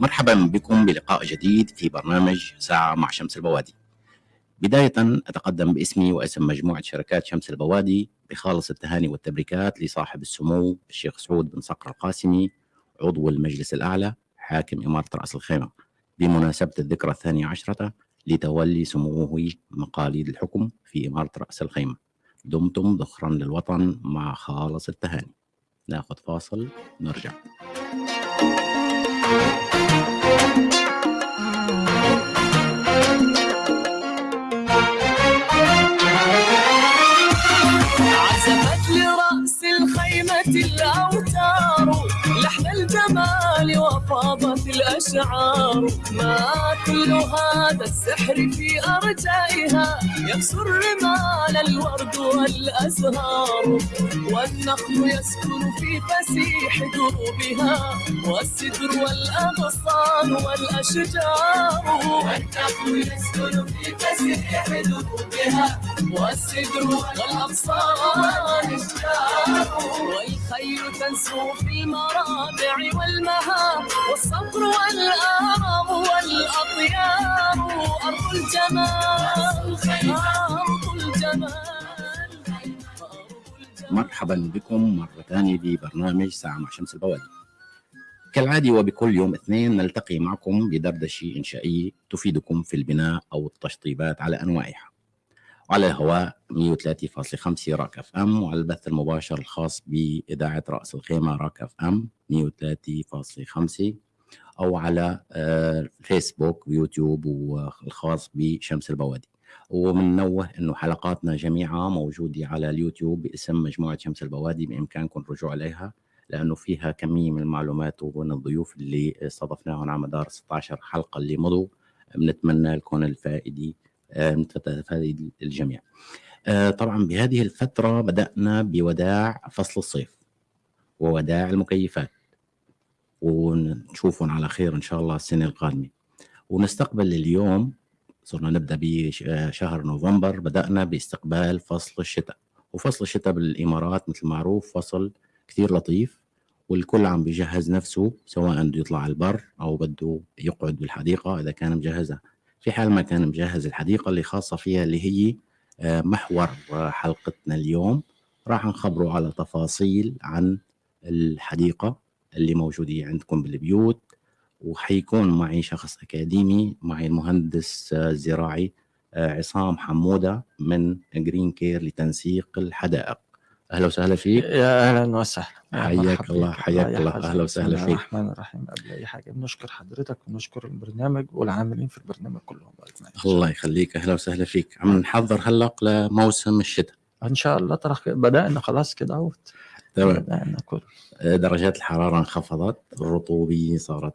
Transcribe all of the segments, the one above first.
مرحبا بكم بلقاء جديد في برنامج ساعة مع شمس البوادي. بداية أتقدم باسمي واسم مجموعة شركات شمس البوادي بخالص التهاني والتبريكات لصاحب السمو الشيخ سعود بن صقر القاسمي عضو المجلس الأعلى حاكم إمارة رأس الخيمة. بمناسبة الذكرى الثانية عشرة لتولي سموه مقاليد الحكم في إمارة رأس الخيمة. دمتم ذخرا للوطن مع خالص التهاني. ناخذ فاصل نرجع. عزفت لرأس الخيمة الأوتار لحن الجمال وفاضت الأشعار. ما كل هذا السحر في أرجائها؟ يكسر رمال الورد والأزهار. والنخل يسكن في فسيح دروبها. والسدر والأغصان والأشجار. والنخل يسكن في فسيح دروبها. والسدر والأغصان والخيل تنسو في المرابع والمها والصبر والآرام والأطيار أرض الجمال أرض الجمال. مرحبا بكم مرة ثانية ببرنامج ساعة مع شمس البوادي. كالعادة وبكل يوم اثنين نلتقي معكم بدردشة إنشائية تفيدكم في البناء أو التشطيبات على أنواعها. وعلى الهواء 103.5 راك FM وعلى البث المباشر الخاص بإذاعة رأس الخيمة راك FM 103.5 أو على آه، فيسبوك ويوتيوب والخاص بشمس البوادي. ومنوه إنه حلقاتنا جميعها موجودة على اليوتيوب باسم مجموعة شمس البوادي بإمكانكم الرجوع عليها لأنه فيها كمية من المعلومات ومن الضيوف اللي استضفناهم على مدار 16 حلقة اللي مضوا. بنتمنى لكم الفائدة آه، نتفائد الجميع. آه، طبعا بهذه الفترة بدأنا بوداع فصل الصيف ووداع المكيفات. ونشوفهم على خير إن شاء الله السنة القادمة. ونستقبل اليوم صرنا نبدأ بشهر نوفمبر بدأنا باستقبال فصل الشتاء. وفصل الشتاء بالإمارات مثل معروف فصل كثير لطيف والكل عم بيجهز نفسه سواء بده يطلع على البر أو بده يقعد بالحديقة إذا كان مجهزها في حال ما كان مجهز الحديقة اللي خاصة فيها اللي هي آه، محور حلقتنا اليوم راح نخبره على تفاصيل عن الحديقة. اللي موجوده عندكم بالبيوت وحيكون معي شخص أكاديمي معي المهندس الزراعي آه، عصام حمودة من جرين كير لتنسيق الحدائق. أهلا وسهلا فيك. يا أهلا وسهلا. حياك الله حياك الله. أهلا وسهلا فيك. الرحمن الرحيم. قبل أي حاجة بنشكر حضرتك ونشكر البرنامج والعاملين في البرنامج كلهم. الله يخليك. أهلا وسهلا فيك. عم نحضر هلا لموسم الشتاء. إن شاء الله ترى بدأنا خلاص كده أهوت. تمام. كل درجات الحرارة انخفضت الرطوبة صارت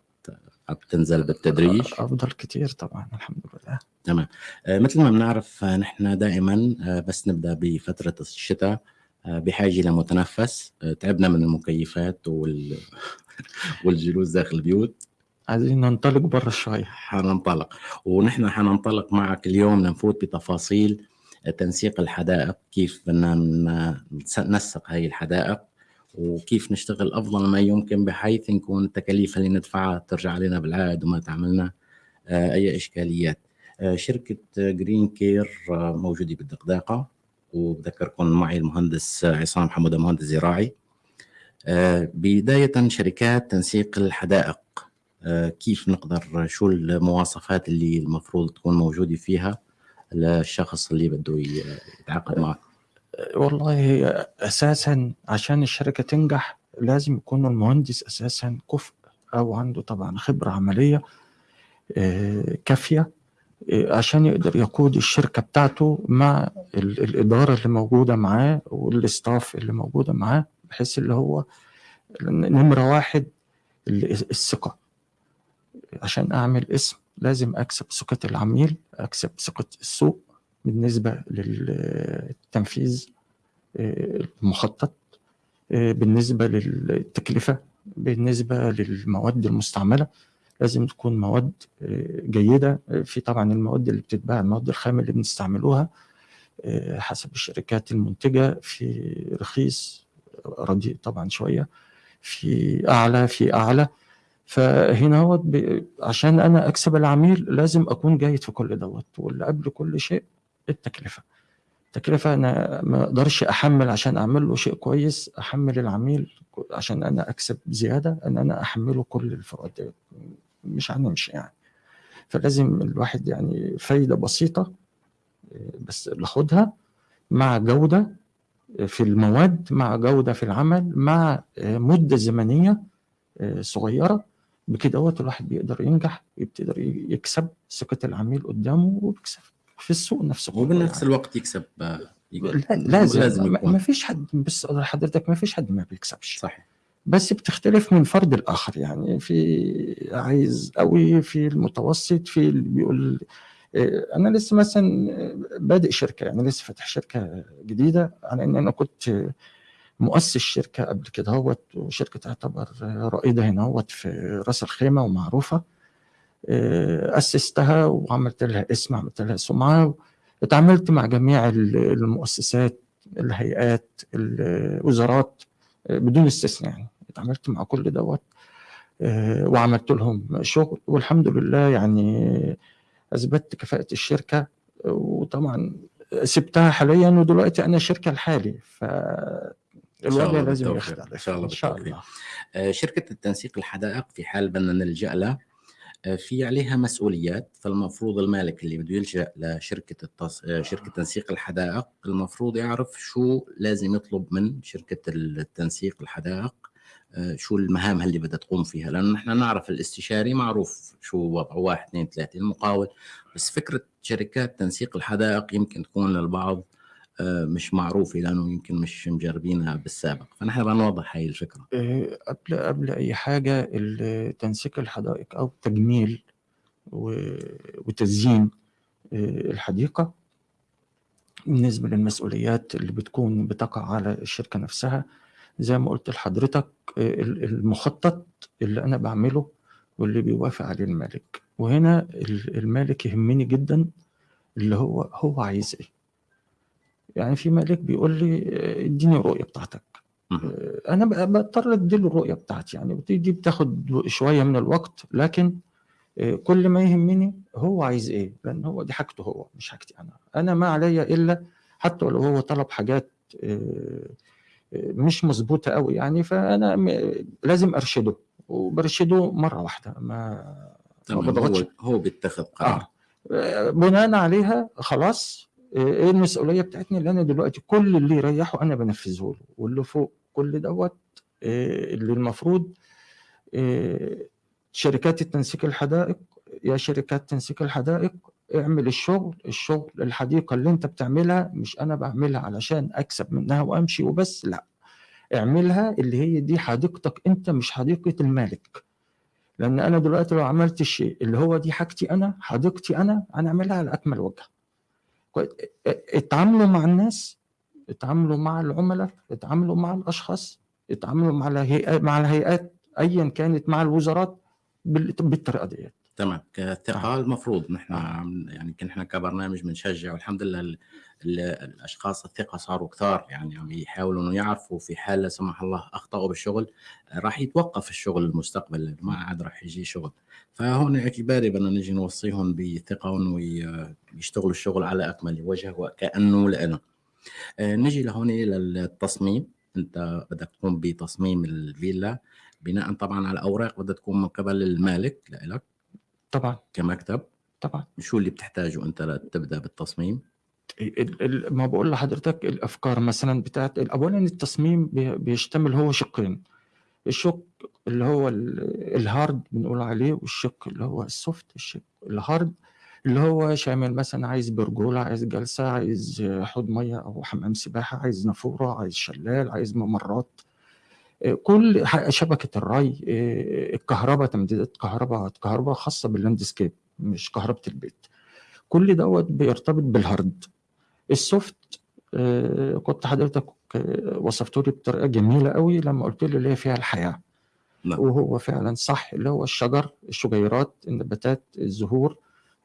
بتنزل بالتدريج. أفضل كتير طبعا الحمد لله. تمام. آه، مثل ما بنعرف آه، نحن دائما آه، بس نبدأ بفترة الشتاء آه، بحاجة لمتنفس آه، تعبنا من المكيفات وال... والجلوس داخل البيوت. عايزين ننطلق بره شوية حننطلق. ونحن حننطلق معك اليوم نفوت بتفاصيل تنسيق الحدائق كيف بدنا ننسق هاي الحدائق وكيف نشتغل أفضل ما يمكن بحيث نكون التكاليف اللي ندفعها ترجع علينا بالعائد وما تعملنا آه، أي إشكاليات. آه، شركة جرين كير آه، موجودة بالدقداقه وبذكركم معي المهندس عصام حموده مهندس زراعي. بداية شركات تنسيق الحدائق. كيف نقدر شو المواصفات اللي المفروض تكون موجودة فيها؟ للشخص اللي بده يتعاقد معك والله هي أساسا عشان الشركة تنجح لازم يكون المهندس أساسا كفء أو عنده طبعا خبرة عملية آه، كافية آه، عشان يقدر يقود الشركة بتاعته مع ال- الإدارة اللي موجودة معاه والاستاف اللي موجودة معاه بحيث اللي هو نمرة واحد ال- الثقة. عشان أعمل اسم لازم أكسب ثقه العميل أكسب ثقه السوق بالنسبة للتنفيذ آه، المخطط آه، بالنسبة للتكلفة بالنسبة للمواد المستعملة. لازم تكون مواد آه، جيدة. آه، في طبعا المواد اللي بتتباع المواد الخام اللي بنستعملوها حسب الشركات المنتجة. في رخيص رديء طبعا شوية. في أعلى في أعلى. فهنا هو. عشان أنا أكسب العميل لازم أكون جيد في كل دوت واللي قبل كل شيء التكلفة التكلفة أنا ما أقدرش أحمل عشان أعمل له شيء كويس أحمل العميل عشان أنا أكسب زيادة أن أنا أحمله كل الفروقات ديت مش هنمشي يعني فلازم الواحد يعني فايدة بسيطة آه، بس باخدها مع جودة في المواد مع جودة في العمل مع مدة زمنية آه، صغيرة بكده هو الواحد بيقدر ينجح يقدر يكسب ثقة العميل قدامه ويكسب في السوق نفسه. وبنفس. الوقت يكسب آه، لازم, لازم. ما- فيش حد بس حضرتك ما فيش حد ما بيكسبش. صحيح. بس بتختلف من فرد الآخر يعني في عايز قوي في المتوسط في اللي بيقول إيه، أنا لسه مثلا بادئ شركة يعني لسه فاتح شركة جديدة على إن أنا كنت مؤسس شركة قبل كده هوت وشركة تعتبر رائدة هنا هوت في راس الخيمة ومعروفة. إيه، أسستها وعملت لها اسم عملت لها سمعة اتعاملت مع جميع المؤسسات الهيئات الوزارات بدون استثناء يعني. اتعاملت مع كل دوت آه، وعملت لهم شغل. والحمد لله يعني أثبتت كفاءة الشركة وطبعا سبتها حاليا ودلوقتي أنا شركة لحالي. فالوضع الله لازم. يختلف إن شاء الله إن شاء. الله. آه، شركة التنسيق الحدائق في حال بدنا نلجأ لها. آه، في عليها مسؤوليات فالمفروض المالك اللي بده يلجأ لشركة التص... آه، شركة تنسيق الحدائق المفروض يعرف شو لازم يطلب من شركة التنسيق الحدائق شو المهام اللي بدها تقوم فيها. لأنه نحن نعرف الاستشاري معروف شو وضعه واحد اثنين ثلاثة المقاول. بس فكرة شركات تنسيق الحدائق يمكن تكون للبعض مش معروفة لأنه يمكن مش مجربينها بالسابق. فنحن بدنا نوضح هاي الفكرة. آه، قبل قبل أي حاجة تنسيق الحدائق أو تجميل وتزيين آه، الحديقة بالنسبة للمسؤوليات اللي بتكون بتقع على الشركة نفسها. زي ما قلت لحضرتك آه، ال- المخطط اللي أنا بعمله واللي بيوافق عليه المالك. وهنا ال- المالك يهمني جدا اللي هو هو عايز إيه. يعني في مالك بيقول لي آه، اديني الرؤية بتاعتك مهم. أنا بضطر اديله الرؤية بتاعتي يعني دي بتاخد شوية من الوقت لكن آه، كل ما يهمني هو عايز إيه لأن هو دي حاجته هو مش حاجتي أنا أنا ما عليا إلا حتى لو هو طلب حاجات آه، آه، مش مظبوطة قوي يعني فأنا لازم أرشده وبرشده مرة واحدة ما ما هو هو بيتخذ قرار آه. بناء عليها خلاص آه، إيه المسؤولية بتاعتنا؟ اللي أنا دلوقتي كل اللي يريحه أنا بنفذه له واللي فوق كل دوت آه، اللي المفروض آه، شركات التنسيق الحدائق يا شركات تنسيق الحدائق اعمل الشغل الشغل الحديقة اللي أنت بتعملها مش أنا بعملها علشان أكسب منها وأمشي وبس لا. اعملها اللي هي دي حديقتك أنت مش حديقة المالك. لأن أنا دلوقتي لو عملت الشيء اللي هو دي حاجتي أنا حديقتي أنا هنعملها على أكمل وجه. اتعاملوا مع الناس اتعاملوا مع العملاء اتعاملوا مع الأشخاص اتعاملوا مع الهيئات مع الهيئات ايا كانت مع الوزارات بال- بالطريقة ديت. تمام. كثقة المفروض نحن يعني إحنا كبرنامج بنشجع والحمد لله ال- ال- الأشخاص الثقة صاروا كثار يعني عم يحاولوا إنه يعرفوا في حال لا سمح الله أخطأوا بالشغل آه، راح يتوقف الشغل المستقبل ما عاد راح يجي شغل. فهون اعتباري بدنا نجي نوصيهم بثقة ويشتغلوا الشغل على أكمل وجه وكأنه لنا آه، نجي لهون للتصميم. أنت بدك تقوم بتصميم الفيلا بناء طبعا على اوراق بدها تكون من قبل المالك لك طبعا. كمكتب. طبعا. شو اللي بتحتاجه أنت لتبدأ بالتصميم؟ ال- ال- ما بقول لحضرتك الأفكار مثلا بتاعت اولا التصميم بي- بيشتمل هو شقين. الشق اللي هو ال- hard بنقول عليه والشق اللي هو soft الشق ال hard اللي هو شامل مثلا عايز برجولة عايز جلسة عايز حوض مية أو حمام سباحة عايز نافورة عايز شلال عايز ممرات. كل شبكة الري آه، الكهرباء تمديدات كهرباء كهرباء خاصة بال landscape مش كهرباء البيت. كل دوت بيرتبط بال hard ال soft آه، كنت حضرتك آه، وصفته لي بطريقة جميلة قوي لما قلت لي اللي هي فيها الحياة. نعم. وهو فعلا صح اللي هو الشجر الشجيرات النباتات الزهور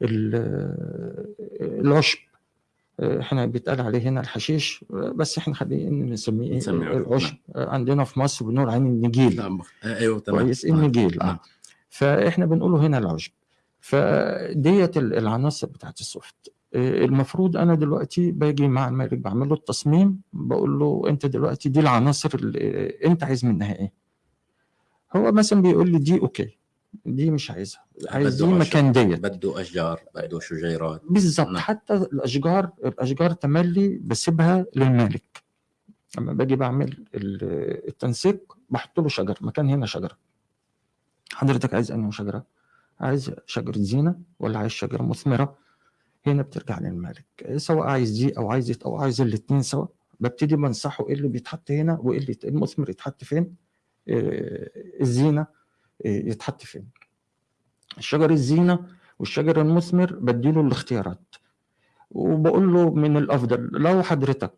ال- العشب. إحنا بيتقال عليه هنا الحشيش بس إحنا خلينا نسميه إيه؟ عشب. العشب. آه، عندنا في مصر بنقول عليه النجيل. مخ... أيوه تمام. كويس نعم. النجيل. نعم. آه. فاحنا بنقوله هنا العشب. فديت ال- العناصر بتاعت ال soft آه، المفروض أنا دلوقتي باجي مع المالك بعمل له التصميم بقول له أنت دلوقتي دي العناصر اللي أنت عايز منها إيه؟ هو مثلا بيقول لي دي okay. دي مش عايزها. عايز دي بده عشب. مكان ديت. بده أشجار بده شجيرات بالظبط. نعم. حتى الأشجار الأشجار تملي بسيبها للمالك. لما باجي بعمل ال- التنسيق بحط له شجر مكان هنا شجرة. حضرتك عايز انهي شجرة؟ عايز شجرة زينة ولا عايز شجرة مثمرة؟ هنا بترجع للمالك. سواء عايز دي أو عايز دي أو عايز الاثنين سوا. ببتدي بنصحه إيه اللي بيتحط هنا وإيه اللي المثمر يتحط فين؟ آه، الزينة. يتحط فين. الشجر الزينة والشجر المثمر بديله الاختيارات. وبقول له من الأفضل لو حضرتك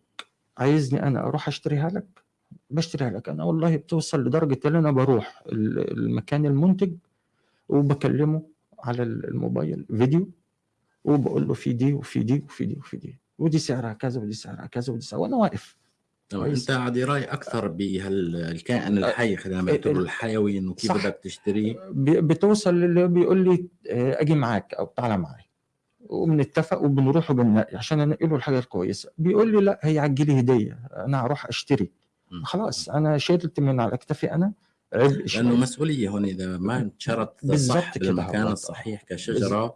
عايزني أنا أروح أشتريها لك بشتريها لك. أنا والله بتوصل لدرجة إن أنا بروح ال- المكان المنتج وبكلمه على الموبايل فيديو وبقول له في دي وفي دي وفي دي وفي دي. ودي سعرها كذا ودي سعرها كذا ودي سعرها. وأنا واقف. أنت عادي رأي أكثر بالكائن الحي خلينا نعتبره ال- الحيوي إنه كيف. بدك تشتريه بتوصل اللي بيقول لي آه، أجي معاك أو تعالى معايا وبنتفق وبنروح وبننقي عشان انقي له الحاجة الكويسة بيقول لي لا هي عجلي هدية أنا هروح أشتري. خلاص أنا شلت من على كتفي أنا عبء لأنه. مسؤولية هون إذا ما انشرت بالضبط صح كده بالمكان. الصحيح كشجرة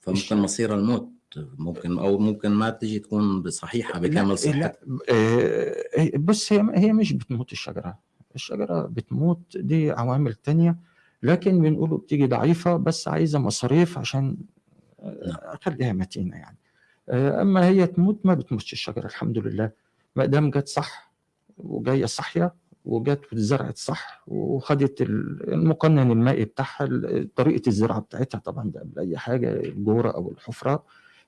فممكن مصير الموت ممكن أو ممكن ما تجي تكون صحيحه بكامل صحتها لا آه، بص هي هي مش بتموت الشجرة. الشجرة بتموت دي عوامل تانية لكن بنقوله بتيجي ضعيفة بس عايزة مصاريف عشان آه، أخليها متينة يعني. آه، أما هي تموت ما بتموتش الشجرة الحمد لله. ما دام جت صح وجاية صحية وجت واتزرعت صح وخدت ال- المقنن المائي بتاعها طريقة الزراعة بتاعتها طبعا ده قبل اي حاجة الجورة أو الحفرة ال-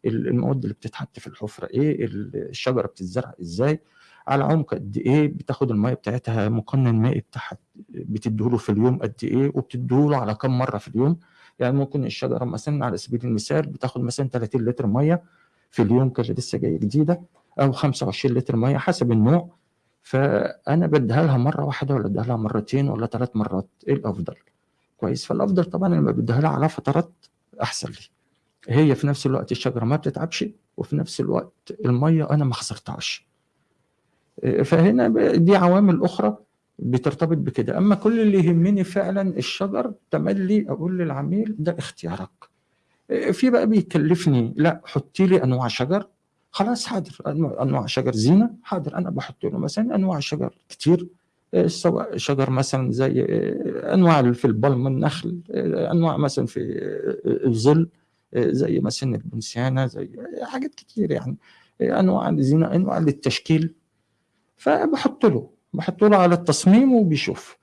المواد اللي بتتحط في الحفرة إيه ال- الشجرة بتتزرع إزاي على عمق قد إيه بتاخد الميه بتاعتها مقنن مائي بتاعها بتديهوله في اليوم قد إيه وبتديهوله على كم مرة في اليوم. يعني ممكن الشجرة مثلا على سبيل المثال بتاخد مثلا 30 لتر ميه في اليوم كده لسه جاية جديدة أو 25 لتر ميه حسب النوع. فأنا بديها لها مرة واحدة ولا اديها لها مرتين ولا ثلاث مرات إيه الأفضل؟ كويس. فالأفضل طبعا لما بديها لها على فترات أحسن لي. هي في نفس الوقت الشجرة ما بتتعبش وفي نفس الوقت المية أنا ما خسرتهاش. فهنا دي عوامل أخرى بترتبط بكده. أما كل اللي يهمني فعلا الشجر تملي أقول للعميل ده اختيارك. في بقى بيكلفني لا حطي لي أنواع شجر. خلاص حاضر. أنواع شجر زينة حاضر. أنا بحط له مثلا أنواع شجر كتير. سواء شجر مثلا زي إيه، أنواع في البلم النخل إيه، أنواع مثلا في إيه، الظل. زي مثلا البنسيانه زي حاجات كتير يعني أنواع الزينه أنواع للتشكيل. فبحط له بحط له على التصميم وبيشوف.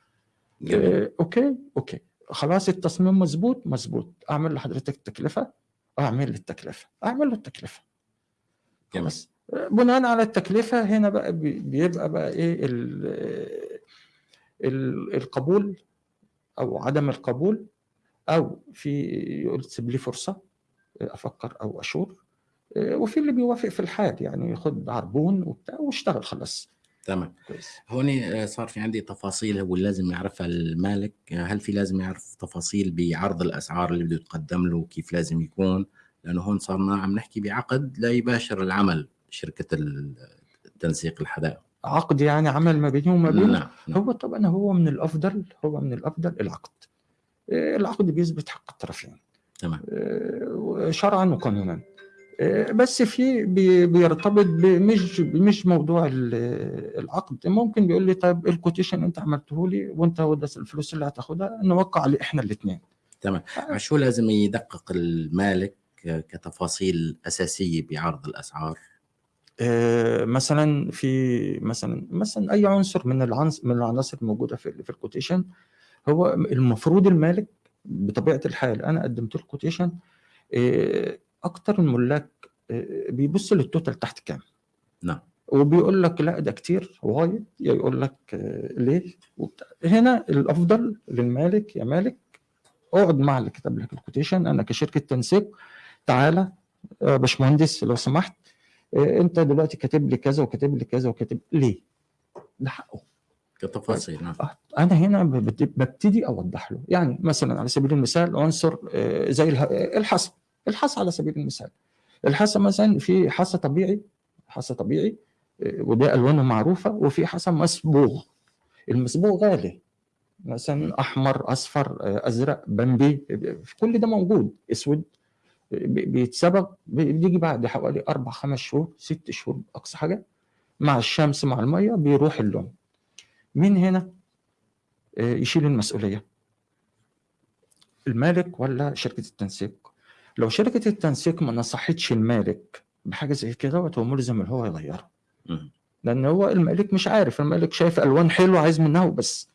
جميل. إيه، okay okay. خلاص التصميم مظبوط مظبوط. أعمل لحضرتك التكلفة؟ أعمل لي التكلفه أعمل له التكلفه. خلاص. بناء على التكلفة هنا بقى بي- بيبقى بقى إيه ال ال القبول أو عدم القبول أو في يقول سيب لي فرصة. أفكر أو أشور وفي اللي بيوافق في الحال يعني ياخد عربون وبتاع واشتغل خلاص. تمام. كويس. هون آه، صار في عندي تفاصيل هو لازم يعرفها المالك آه، هل في لازم يعرف تفاصيل بعرض الأسعار اللي بده يتقدم له كيف لازم يكون؟ لأنه هون صرنا عم نحكي بعقد لا يباشر العمل شركة ال- تنسيق الحدائق. عقد يعني عمل ما بيني وما بينه. نعم نعم. هو طبعا هو من الأفضل هو من الأفضل العقد. آه، العقد بيثبت حق الطرفين. تمام. آه، شرعا وقانونا. آه، بس في بي- بيرتبط بمش مش موضوع ال- العقد. ممكن بيقول لي طيب ال quotation أنت عملته لي وأنت الفلوس اللي هتاخدها نوقع عليه إحنا الاثنين تمام. على شو لازم يدقق المالك آه، كتفاصيل أساسية بعرض الأسعار؟ مثلا في مثلا مثلا أي عنصر من العنصر من العناصر الموجودة في في ال quotation هو المفروض المالك بطبيعة الحال أنا قدمت له quotation أكتر الملاك آه، بيبص لل total تحت كام؟ نعم. وبيقول لك لا ده كتير وايد يا يقول لك آه، ليه؟ وبتاع. هنا الأفضل للمالك يا مالك اقعد مع اللي كتب لك ال quotation أنا كشركة تنسيق تعالى يا باشمهندس لو سمحت آه، أنت دلوقتي كاتب لي كذا وكاتب لي كذا وكاتب ليه؟ ده حقه. كتفاصيل نعم. آه، أنا هنا ببت- ببتدي أوضح له. يعني مثلا على سبيل المثال عنصر آه، زي آه، الحصى. الحصى على سبيل المثال. الحصى مثلا في حصى طبيعي حصى طبيعي وده ألوانه معروفة وفي حصى مصبوغ المصبوغ غالي. مثلا أحمر أصفر أزرق بمبي كل ده موجود. أسود آه، بي- بيتصبغ بي- بيجي بعد حوالي أربع خمس شهور ست شهور أقصى حاجة. مع الشمس مع المية بيروح اللون. مين هنا؟ آه، يشيل المسؤولية. المالك ولا شركة التنسيق؟ لو شركة التنسيق ما نصحتش المالك بحاجة زي كده هو ملزم اللي هو يغيرها. لأن هو المالك مش عارف. المالك شايف ألوان حلوة عايز منها وبس.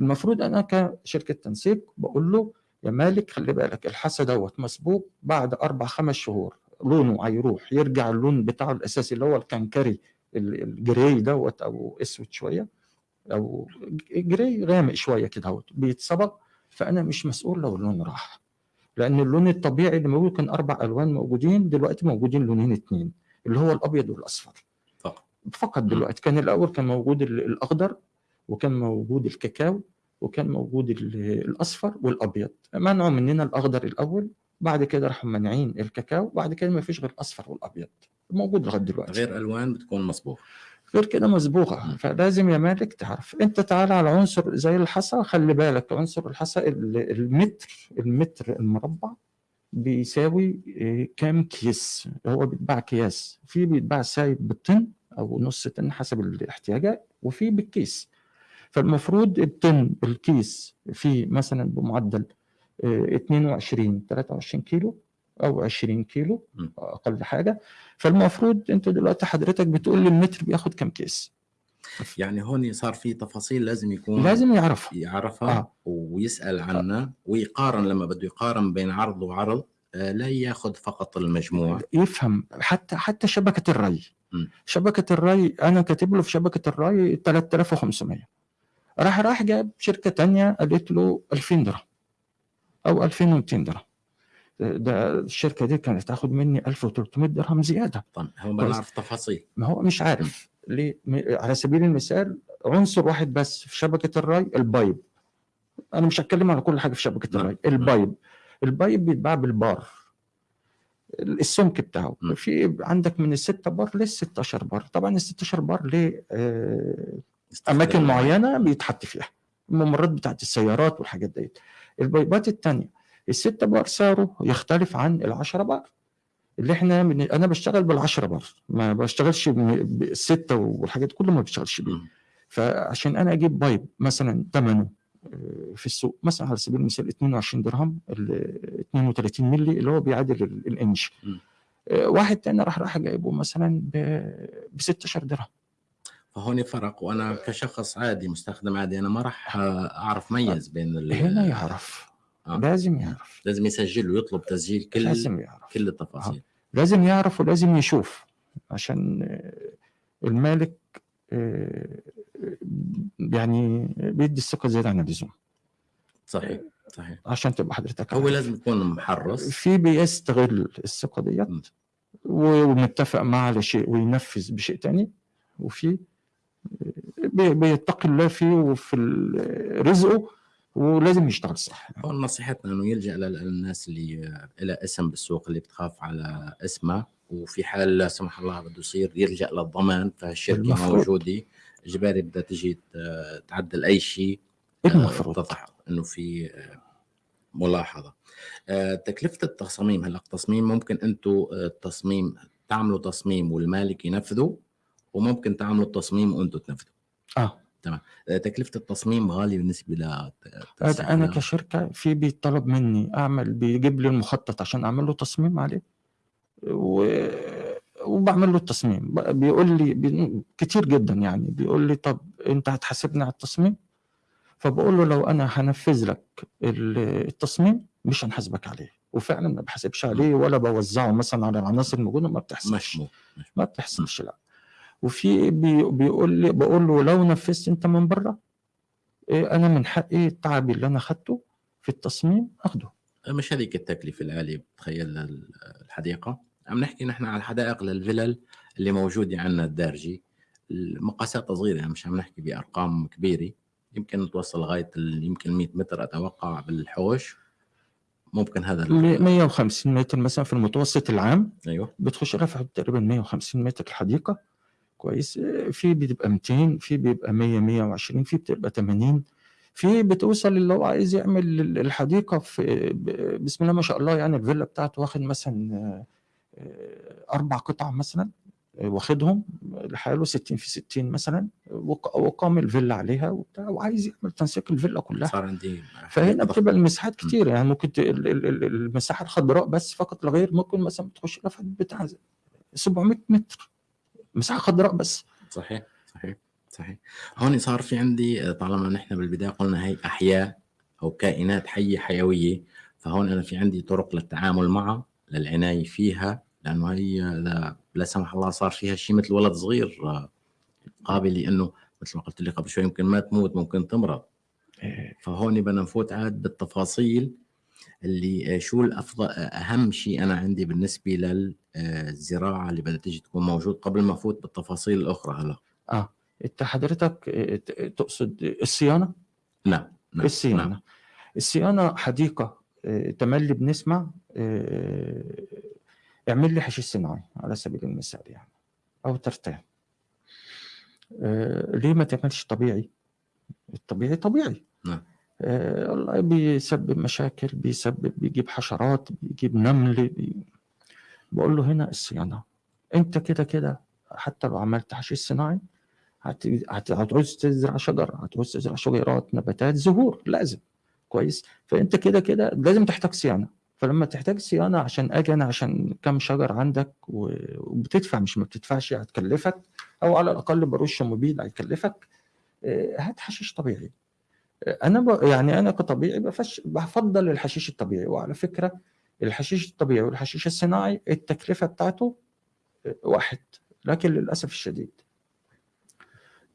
المفروض أنا كشركة تنسيق بقول له يا مالك خلي بالك الحصى دوت مسبوق بعد أربع خمس شهور. لونه هيروح يرجع اللون بتاعه الأساسي اللي هو الكنكري ال- الجراي دوت أو أسود شوية. أو جراي غامق شوية كده اهوت بيتصبغ فأنا مش مسؤول لو اللون راح. لأن اللون الطبيعي اللي موجود كان أربع ألوان موجودين دلوقتي موجودين لونين اتنين اللي هو الأبيض والأصفر. فقط. فقط دلوقتي. كان الأول كان موجود ال- الأخضر وكان موجود الكاكاو وكان موجود ال- الأصفر والأبيض. منعوا مننا الأخضر الأول بعد كده راحوا مانعين الكاكاو بعد كده ما فيش غير الأصفر والأبيض. موجود لغاية دلوقتي. غير ألوان بتكون مصبوغ غير كده مسبوغه. فلازم يا مالك تعرف. انت تعالى على عنصر زي الحصى خلي بالك عنصر الحصى ال- المتر المتر المربع بيساوي آه، كام كيس؟ هو بيتباع اكياس في بيتباع سايب بالطن أو نص طن حسب الاحتياجات وفي بالكيس. فالمفروض الطن الكيس فيه مثلا بمعدل آه، 22 23 كيلو. أو 20 كيلو. أقل حاجة. فالمفروض أنت دلوقتي حضرتك بتقول لي المتر بياخد كام كيس؟ يعني هون صار في تفاصيل لازم يكون لازم يعرفها يعرفها آه. ويسأل عنها. ويقارن لما بده يقارن بين عرض وعرض آه، لا ياخذ فقط المجموع. يفهم. حتى حتى شبكة الري. م. شبكة الري أنا كاتب له في شبكة الري 3500 راح راح جاب شركة تانية قالت له 2000 درهم أو 2200 درهم. ده الشركة دي كانت تاخد مني 1300 درهم زيادة. طب هو ما كويس. نعرف تفاصيل ما هو مش عارف. ليه؟ على سبيل المثال عنصر واحد بس في شبكة الري ال pipe أنا مش هتكلم على كل حاجة في شبكة نعم. الري ال pipe ال pipe بيتباع بالبار. السمك بتاعه. م. في عندك من الستة بار لل 16 بار. طبعا ال 16 بار ليه آه، أماكن معين. معينة بيتحط فيها. الممرات بتاعت السيارات والحاجات ديت. البايبات الثانية الستة بار سعره يختلف عن العشرة بار. اللي إحنا من... أنا بشتغل بالعشرة بار. ما بشتغلش بالستة والحاجات كله ما بشتغلش بيه. فعشان أنا أجيب pipe مثلا ثمنه آه، في السوق مثلا على سبيل المثال 22 درهم ال 32 مللي اللي هو بيعادل ال- الانش. آه، واحد تاني راح راح جايبه مثلا ب 16 درهم. فهون فرق وأنا كشخص عادي مستخدم عادي أنا ما راح آه، أعرف ميز بين ال- هنا يعرف. آه. لازم يعرف. لازم يسجل ويطلب تسجيل كل لازم يعرف. كل التفاصيل. لازم يعرف ولازم يشوف عشان آه، المالك آه، يعني بيدي الثقة زيادة عن اللزوم. صحيح صحيح. عشان تبقى حضرتك هو. لازم يكون محرص. في بيستغل الثقة ديت. ومتفق معاه على شيء وينفذ بشيء تاني. وفي بي- بيتقي الله فيه وفي رزقه. ولازم يشتغل صح. هون نصيحتنا إنه يلجأ للناس اللي لها اسم بالسوق اللي بتخاف على اسمها وفي حال لا سمح الله بده يصير يلجأ للضمان فالشركة. موجودة. إجباري بدها تجي تعدل أي شيء آه، المفروض. تضح إنه في آه، ملاحظة. آه، تكلفة التصاميم هلأ التصميم ممكن أنتم التصميم تعملوا تصميم والمالك ينفذه وممكن تعملوا التصميم وأنتم تنفذوا. آه. آه، تكلفة التصميم غالية بالنسبة ل أنا كشركة في بيطلب مني أعمل بيجيب لي المخطط عشان أعمل له تصميم عليه. و... وبعمل له التصميم. بيقول لي بي... كتير جدا يعني. بيقول لي طب أنت هتحاسبني على التصميم؟ فبقول له لو أنا هنفذ لك ال- التصميم مش هنحاسبك عليه. وفعلا ما بحاسبش عليه ولا بوزعه مثلا على العناصر الموجودة ما بتحصلش ما بتحصلش لا. وفي بي بيقول لي بقول له لو نفذت انت من بره إيه أنا من حقي التعب اللي أنا اخدته في التصميم اخده. مش هذيك التكلفة العالية بتخيل الحديقة؟ عم نحكي نحن على الحدائق للفلل اللي موجودة عندنا الدارجي المقاسات صغيرة مش عم نحكي بأرقام كبيرة. يمكن توصل لغاية يمكن 100 متر أتوقع بالحوش. ممكن هذا ال- ل 150 متر مثلا في المتوسط العام. أيوه. بتخش رفع تقريبا 150 متر الحديقة. كويس. في بتبقى 200 في بيبقى 100 120 في بتبقى 80 في بتوصل اللي هو عايز يعمل ال- الحديقة في بسم الله ما شاء الله يعني الفيلا بتاعته واخد مثلا آه، أربع قطع مثلا آه، واخدهم لحاله 60 في 60 مثلا وق- وقام الفيلا عليها وبتاع وعايز يعمل تنسيق الفيلا كلها. فهنا. بتبقى المساحات كتير يعني ممكن المساحة الخضراء بس فقط لا غير ممكن مثلا تخش لها في بتاع 700 متر. مساحه خضراء بس. صحيح صحيح صحيح. هون صار في عندي آه، طالما نحن بالبداية قلنا هي أحياء أو كائنات حية حيوية فهون أنا في عندي طرق للتعامل معها للعناية فيها لأنه هي اذا لا سمح الله صار فيها شيء مثل ولد صغير آه، قابل لأنه مثل ما قلت لك قبل شوي يمكن ما تموت ممكن تمرض. إيه، فهون بدنا نفوت عاد بالتفاصيل اللي آه، شو الأفضل آه، أهم شيء أنا عندي بالنسبة للزراعه اللي بدها تيجي تكون موجود قبل ما أفوت بالتفاصيل الأخرى هلا؟ آه أنت حضرتك آه، تقصد الصيانة؟ نعم نعم الصيانة. نعم. الصيانة حديقة آه، تملي بنسمع آه، اعمل لي حشيش صناعي على سبيل المثال يعني أو ترتان آه، ليه ما تعملش طبيعي؟ الطبيعي طبيعي. نعم. آه، والله بيسبب مشاكل بيسبب بيجيب حشرات بيجيب نمل بي... بقول له هنا الصيانة. أنت كده كده حتى لو عملت حشيش صناعي هت... هت... هتعوز تزرع شجر هتعوز تزرع شجيرات نباتات زهور لازم. كويس؟ فأنت كده كده لازم تحتاج صيانة. فلما تحتاج صيانة عشان أجي أنا عشان كم شجر عندك و... وبتدفع مش ما بتدفعش هتكلفك أو على الأقل برش مبيد هيكلفك آه، هات حشيش طبيعي. أنا ب... يعني أنا كطبيعي بفش... بفضل الحشيش الطبيعي. وعلى فكرة الحشيش الطبيعي والحشيش الصناعي التكلفة بتاعته واحد لكن للأسف الشديد.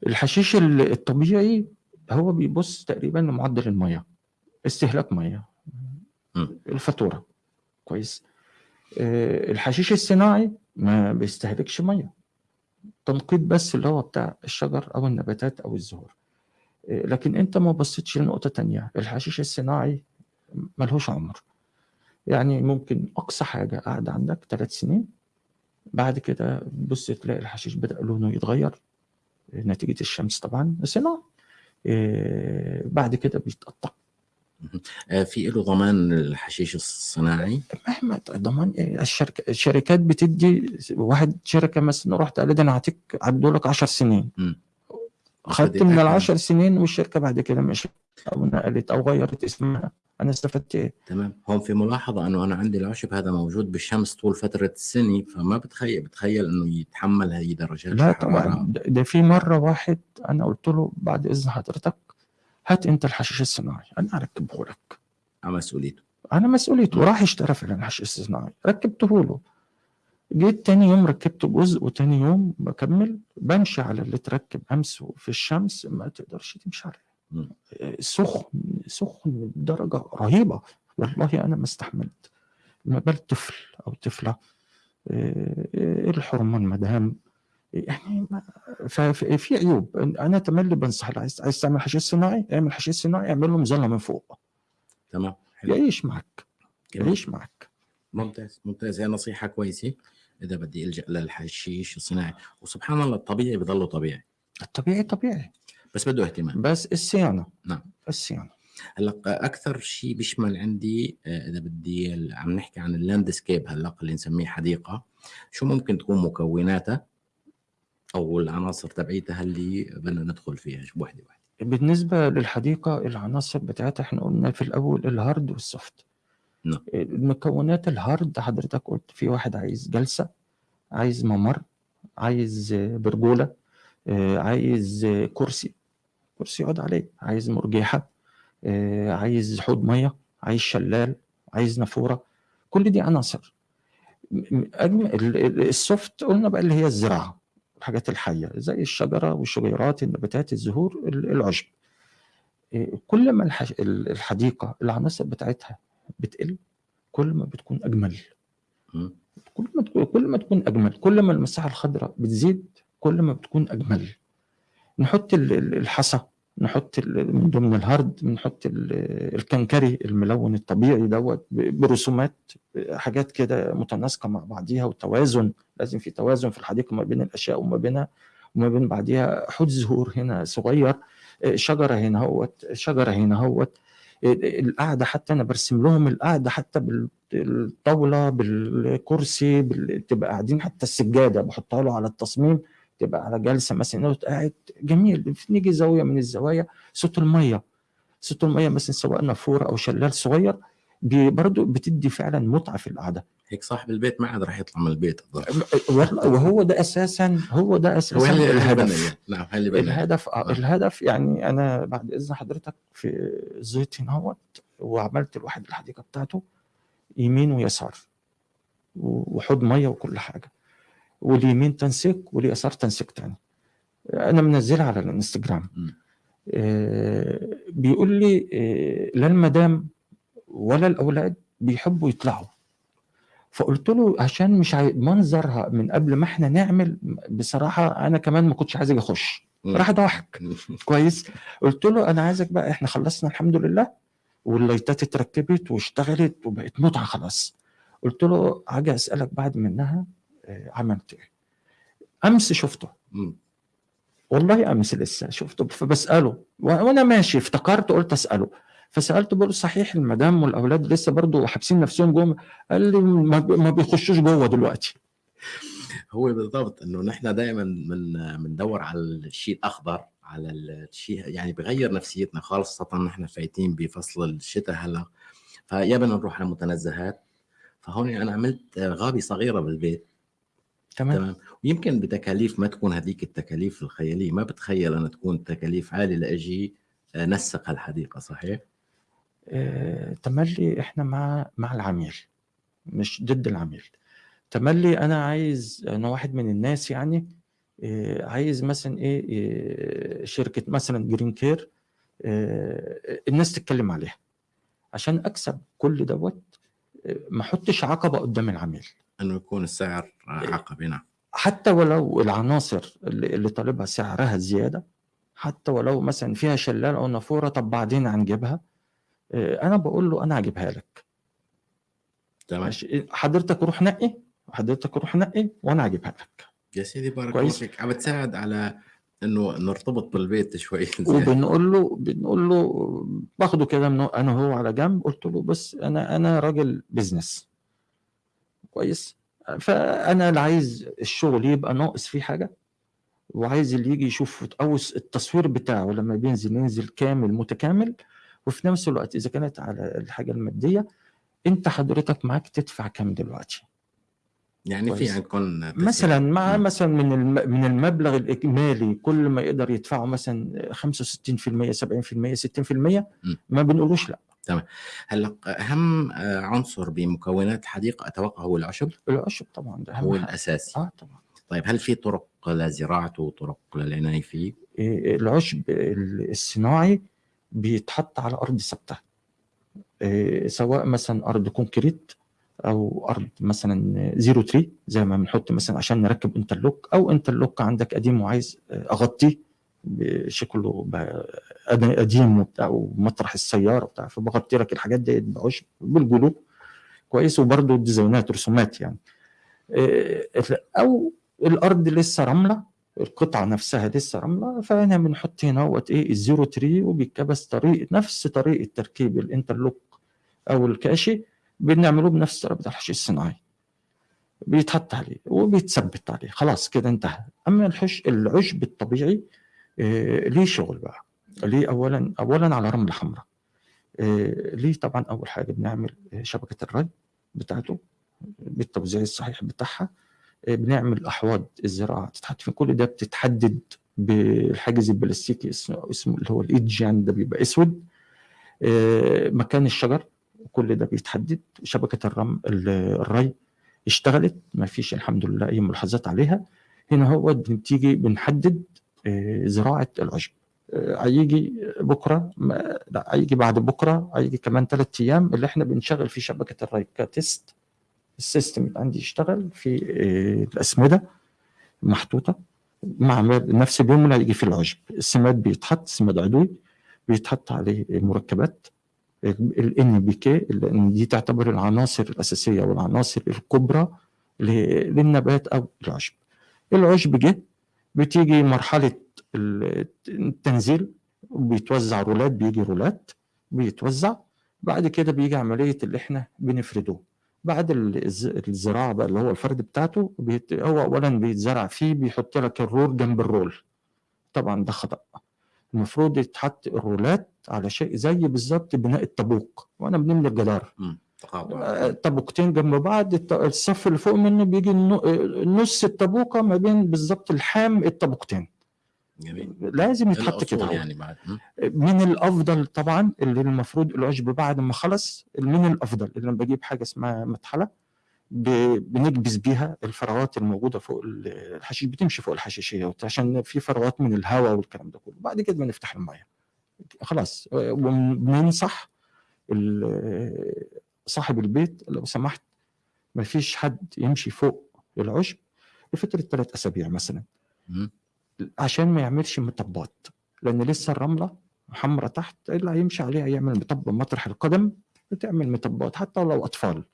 الحشيش ال- الطبيعي هو بيبص تقريبا لمعدل الميه استهلاك ميه. الفاتورة. كويس. آه، الحشيش الصناعي ما بيستهلكش ميه تنقيط بس اللي هو بتاع الشجر أو النباتات أو الزهور. لكن أنت ما بصيتش لنقطة تانية. الحشيش الصناعي ملهوش عمر. يعني ممكن أقصى حاجة قاعدة عندك ثلاث سنين بعد كده بص تلاقي الحشيش بدأ لونه يتغير نتيجة الشمس طبعا صناعي. إيه، بعد كده بيتقطع. آه، في له ضمان الحشيش الصناعي؟ مهما ضمان إيه، الشركة الشركات بتدي واحد شركة مثلا رحت قال لي ده أنا هعطيك عدوا لك 10 سنين. مم. خدت من العشر سنين والشركة بعد كده مشت أو نقلت أو غيرت اسمها. أنا استفدت إيه؟ تمام. هون في ملاحظة أنه أنا عندي العشب هذا موجود بالشمس طول فترة السنة فما بتخيل بتخيل أنه يتحمل هي درجات لا. طبعا. ده في مرة واحد أنا قلت له بعد إذن حضرتك هات أنت الحشيش الصناعي أنا أركبه لك. على مسؤوليته. أنا مسؤوليته وراح اشترى فعلا الحشيش الصناعي ركبته له. جيت تاني يوم ركبته جزء وتاني يوم بكمل بمشي على اللي اتركب أمس في الشمس ما تقدرش تمشي عليه. سخن سخن بدرجه رهيبة. والله أنا ما استحملت. ما بال طفل أو طفلة إيه، الحرمان مدام يعني ما- ففي في عيوب. أنا تملي بنصح عايز عايز تعمل حشيش صناعي؟ اعمل حشيش صناعي اعمل له مظلة من فوق. تمام يعيش معك. يعيش معك ممتاز ممتاز. هي نصيحة كويسة. إذا بدي ألجأ للحشيش الصناعي. وسبحان الله الطبيعي بضله طبيعي. الطبيعي طبيعي. بس بده اهتمام. بس الصيانة. نعم. الصيانة. هلأ أكثر شيء بيشمل عندي آه، إذا بدي عم نحكي عن ال landscape هلأ اللي نسميه حديقة. شو ممكن تكون مكوناتها؟ أو العناصر تبعيتها اللي بدنا ندخل فيها وحدة وحدة. بالنسبة للحديقة العناصر بتاعتها إحنا قلنا في الأول ال hard وال soft. نعم. المكونات ال hard حضرتك قلت في واحد عايز جلسة عايز ممر عايز آه، برجولة آه، عايز آه، كرسي كرسي يقعد عليه عايز مرجيحة آه، عايز حوض مية عايز شلال عايز نافورة كل دي عناصر السوفت قلنا بقى اللي هي الزراعة الحاجات الحية زي الشجرة والشجيرات النباتات الزهور ال- العشب إيه، كل ما الح- ال- الحديقة العناصر بتاعتها بتقل كل ما بتكون أجمل. مم. كل ما تكون كل ما تكون أجمل. كل ما المساحة الخضراء بتزيد كل ما بتكون أجمل. نحط ال- ال- الحصى نحط من ضمن الهرد بنحط ال- الكنكري الملون الطبيعي دوت برسومات حاجات كده متناسقة مع بعضيها وتوازن. لازم في توازن في الحديقة ما بين الأشياء وما بينها وما بين بعضيها. حوض زهور هنا صغير شجرة هنا هوت شجرة هنا هوت. القعدة حتى أنا برسم لهم القعدة حتى بالطاولة بالكرسي بال... تبقى قاعدين حتى السجادة بحطها له على التصميم تبقى على جلسة مثلا قاعد جميل نيجي زاوية من الزوايا صوت المية صوت المية مثلا سواء نافورة أو شلال صغير برضو بتدي فعلا متعة في القعدة. هيك صاحب البيت ما عاد راح يطلع من البيت وهو ده أساسا هو ده هو أساسا اللي الهدف. نعم هو اللي بنى الهدف آه. آه. الهدف يعني أنا بعد إذن حضرتك في زيت هنا وعملت الواحد الحديقة بتاعته يمين ويسار وحوض مية وكل حاجة. واليمين تنسيق واليسار تنسيق تاني. أنا منزلها على الإنستجرام. آه بيقول لي آه لا المدام ولا الأولاد بيحبوا يطلعوا. فقلت له عشان مش عاي... منظرها من قبل ما إحنا نعمل بصراحة أنا كمان ما كنتش عايز أجي اخش. راح ضحك. كويس. قلت له أنا عايزك بقى إحنا خلصنا الحمد لله واللايتات اتركبت واشتغلت وبقت متعة خلاص. قلت له هاجي أسألك بعد منها آه، عملت إيه. أمس شفته. والله أمس لسه شفته فبسأله. وأنا ماشي افتكرت قلت أسأله. فسالته بقول صحيح المدام والأولاد لسه برضه حابسين نفسهم جوه قال لي ما بي- ما بيخشوش جوه دلوقتي. هو بالضبط إنه نحن دائما من بندور على الشيء الأخضر على الشيء يعني بغير نفسيتنا خاصة نحن فايتين بفصل الشتاء هلا. فيا بدنا نروح على متنزهات. فهون أنا عملت غابة صغيرة بالبيت. تمام. تمام. ويمكن بتكاليف ما تكون هذيك التكاليف الخيالية. ما بتخيل أنا تكون تكاليف عالية لإجي نسق الحديقه صحيح؟ آه، تملي إحنا مع مع العميل مش ضد العميل. تملي أنا عايز أنا واحد من الناس يعني آه، عايز مثلا إيه آه، شركة مثلا Green Care الناس تتكلم عليها. عشان أكسب كل دوت ما أحطش عقبة قدام العميل. إنه يكون السعر عقبه نعم. حتى ولو العناصر اللي, اللي طالبها سعرها زيادة حتى ولو مثلا فيها شلال أو نافورة طب بعدين هنجيبها؟ أنا بقول له أنا هجيبها لك. تمام. حضرتك روح نقي حضرتك روح نقي وأنا هجيبها لك. يا سيدي بارك الله. فيك. عم بتساعد على إنه نرتبط بالبيت شوي. وبنقول له بنقول له باخده كده من أنا وهو على جنب قلت له بس أنا أنا راجل بزنس كويس؟ فأنا لا عايز الشغل يبقى ناقص فيه حاجة وعايز اللي يجي يشوف أو التصوير بتاعه لما بينزل ينزل كامل متكامل وفي نفس الوقت إذا كانت على الحاجة المادية أنت حضرتك معاك تدفع كام دلوقتي؟ يعني في. عندكم مثلا مع. مثلا من من المبلغ الإجمالي كل ما يقدر يدفعه مثلا 65% 70% 60% ما بنقولوش لا. هلا أهم عنصر بمكونات الحديقه أتوقع هو العشب؟ العشب طبعا ده هو حاجة. الأساسي. آه طبعا. طيب هل في طرق لزراعته وطرق للعناية فيه؟ إيه، العشب ال- الصناعي بيتحط على أرض ثابتة. إيه، سواء مثلا أرض concrete أو أرض مثلا zero three زي ما بنحط مثلا عشان نركب interlock أو interlock عندك قديم وعايز أغطيه بشكله ب- قديم وبتاع ومطرح السيارة وبتاع فبغطي لك الحاجات دي بعشب بال glue. كويس وبرده ديزاينات رسومات يعني. إيه، أو الأرض لسه رملة القطعة نفسها لسه رملة فهنا بنحط هنا هوت إيه ال zero three وبيتكبس طريقه نفس طريقة تركيب ال interlock أو الكاشي بنعمله بنفس طريقه الحشيش الصناعي. بيتحط عليه وبيتثبت عليه. خلاص كده انتهى. أما الحش العشب الطبيعي آه، ليه شغل بقى؟ ليه اولا اولا على رملة حمراء. آه، ليه طبعا أول حاجة بنعمل آه، شبكة الري بتاعته بالتوزيع الصحيح بتاعها. بنعمل أحواض الزراعة. تتحط في كل ده بتتحدد بالحاجز البلاستيكي اسمه اللي هو الايدج يعني ده بيبقى أسود. آه، مكان الشجر كل ده بيتحدد. شبكة الرم ال- الري اشتغلت. ما فيش الحمد لله أي ملاحظات عليها. هنا هو بنتيجي بنحدد آه، زراعة العشب آه، هيجي بكرة لا هيجي بعد بكرة هيجي كمان ثلاث أيام اللي إحنا بنشغل فيه شبكة الري ك test ال system اللي عندي يشتغل في آه، الأسمدة محطوطة مع نفس اليوم اللي هيجي فيه العشب السماد بيتحط سماد عضوي بيتحط عليه مركبات ال NPK دي تعتبر العناصر الأساسية والعناصر الكبرى للنبات أو العشب العشب جه بتيجي مرحلة ال- التنزيل بيتوزع رولات بيجي رولات بيتوزع بعد كده بيجي عملية اللي إحنا بنفرده. بعد الز- الزراعة بقى اللي هو الفرد بتاعته بيت... هو اولا بيتزرع فيه بيحط لك الرول جنب الرول. طبعا ده خطأ. المفروض يتحط الرولات على شيء زي بالظبط بناء الطابوق. وأنا بنملي الجدار. آه، طابوقتين جنب بعض الصف اللي فوق منه بيجي آه، نص الطابوقة ما بين بالظبط الحام الطابوقتين. جميل. لازم يتحط كده يعني بعد. من الأفضل طبعا اللي المفروض العشب بعد ما خلص من الأفضل اللي أنا بجيب حاجة اسمها مطحله بنكبس بيها الفراغات الموجودة فوق ال- الحشيش بتمشي فوق الحشيشية عشان في فراغات من الهواء والكلام ده كله. بعد كده بنفتح المية. خلاص. وبننصح صاحب البيت لو سمحت ما فيش حد يمشي فوق العشب لفترة ثلاث أسابيع مثلا. عشان ما يعملش مطبات لأن لسه الرملة حمرة تحت اللي هيمشي عليها يعمل مطب مطرح القدم بتعمل مطبات حتى لو أطفال.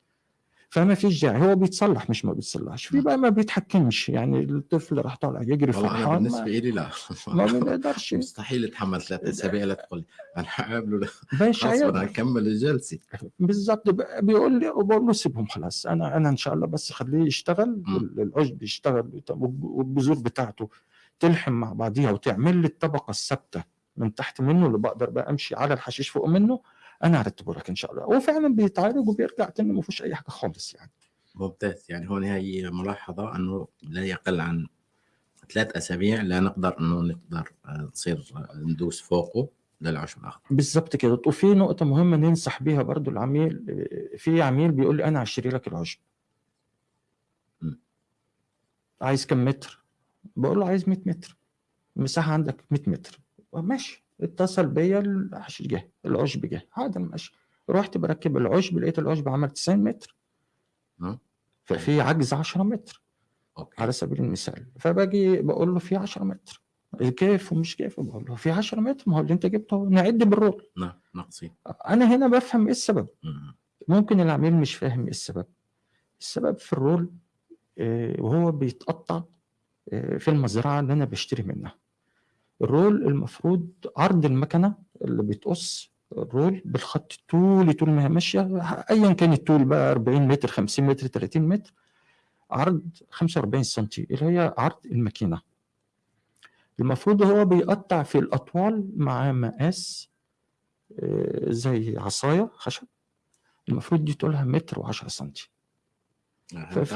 فما فيش داعي هو بيتصلح مش ما بيتصلحش. في بقى ما بيتحكمش يعني الطفل راح طالع يجري أنا فرحان بالنسبة لي لا. ما بنقدرش مستحيل اتحمل ثلاث أسابيع لا تقول أنا حقابله لا. أنا هكمل الجلسه بالظبط. بيقول لي وبقول له سيبهم خلاص أنا أنا إن شاء الله بس خليه يشتغل. العشب يشتغل والبذور بتاعته. تلحم مع بعضيها وتعمل لي الطبقة الثابتة من تحت منه اللي بقدر بقى أمشي على الحشيش فوق منه أنا هرتبه لك إن شاء الله. هو فعلا بيتعالج وبيرجع تاني ما فيهوش أي حاجة خالص يعني. ممتاز. يعني هون هي ملاحظة إنه لا يقل عن ثلاث أسابيع لا نقدر إنه نقدر آه، نصير آه، ندوس فوقه للعشب الاخضر بالظبط كده. وفي نقطة مهمة ننصح بيها برضو العميل في عميل بيقول لي أنا هشتري لك العشب. عايز كم متر؟ بقول له عايز 100 متر. المساحه عندك 100 متر. ماشي. اتصل بيا الحشيش جه العشب جه هذا ماشي. رحت بركب العشب لقيت العشب عمل 90 متر. ففي عجز 10 متر على سبيل المثال. فباجي بقول له في 10 متر. كيف ومش كيف؟ بقول له في 10 متر. ما هو اللي انت جبته نعد بال roll. نعم ناقصين أنا هنا بفهم إيه السبب. مم. ممكن العميل مش فاهم إيه السبب. السبب في ال roll آه، وهو بيتقطع في المزرعة اللي أنا بشتري منها. ال roll المفروض عرض المكنة اللي بتقص ال roll بالخط طولي طول ما هي ماشية ايا كان الطول بقى 40 متر 50 متر 30 متر عرض 45 سم اللي هي عرض الماكينة. المفروض هو بيقطع في الأطوال مع مقاس آه، زي عصاية خشب. المفروض دي طولها متر و10 سم ففي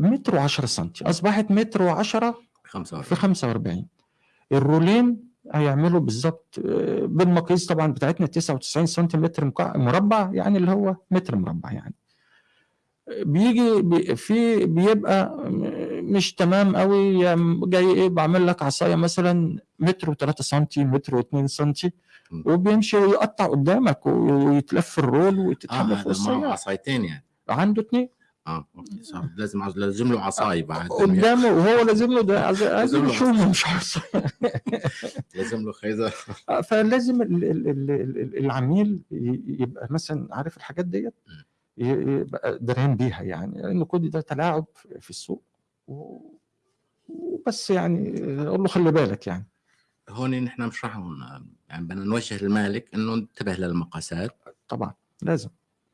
متر و10 سم أصبحت متر و10 في 45 45 الرولين هيعملوا بالظبط آه، بالمقاييس طبعا بتاعتنا 99 سنتيمتر مربع يعني اللي هو متر مربع يعني. آه، بيجي بي- في بيبقى مش تمام قوي جاي إيه بعمل لك عصاية مثلا متر و3 سم متر و2 سم. وبيمشي ويقطع قدامك ويتلف ال roll وتتحمل فوق معه السياره عصايتين يعني. عنده اتنين. آه okay صح. لازم لازم له عصاي بعد. يعني قدامه وهو لازم له ده لازم له شو مش عارف لازم له فلازم ال- ال- ال- ال- العميل يبقى مثلا عارف الحاجات ديت؟ يبقى دريان بيها يعني. لأن كل ده تلاعب في السوق وبس يعني أقول له خلي بالك يعني. هون نحن مش راح يعني بدنا نوجه المالك إنه انتبه للمقاسات. طبعا لازم.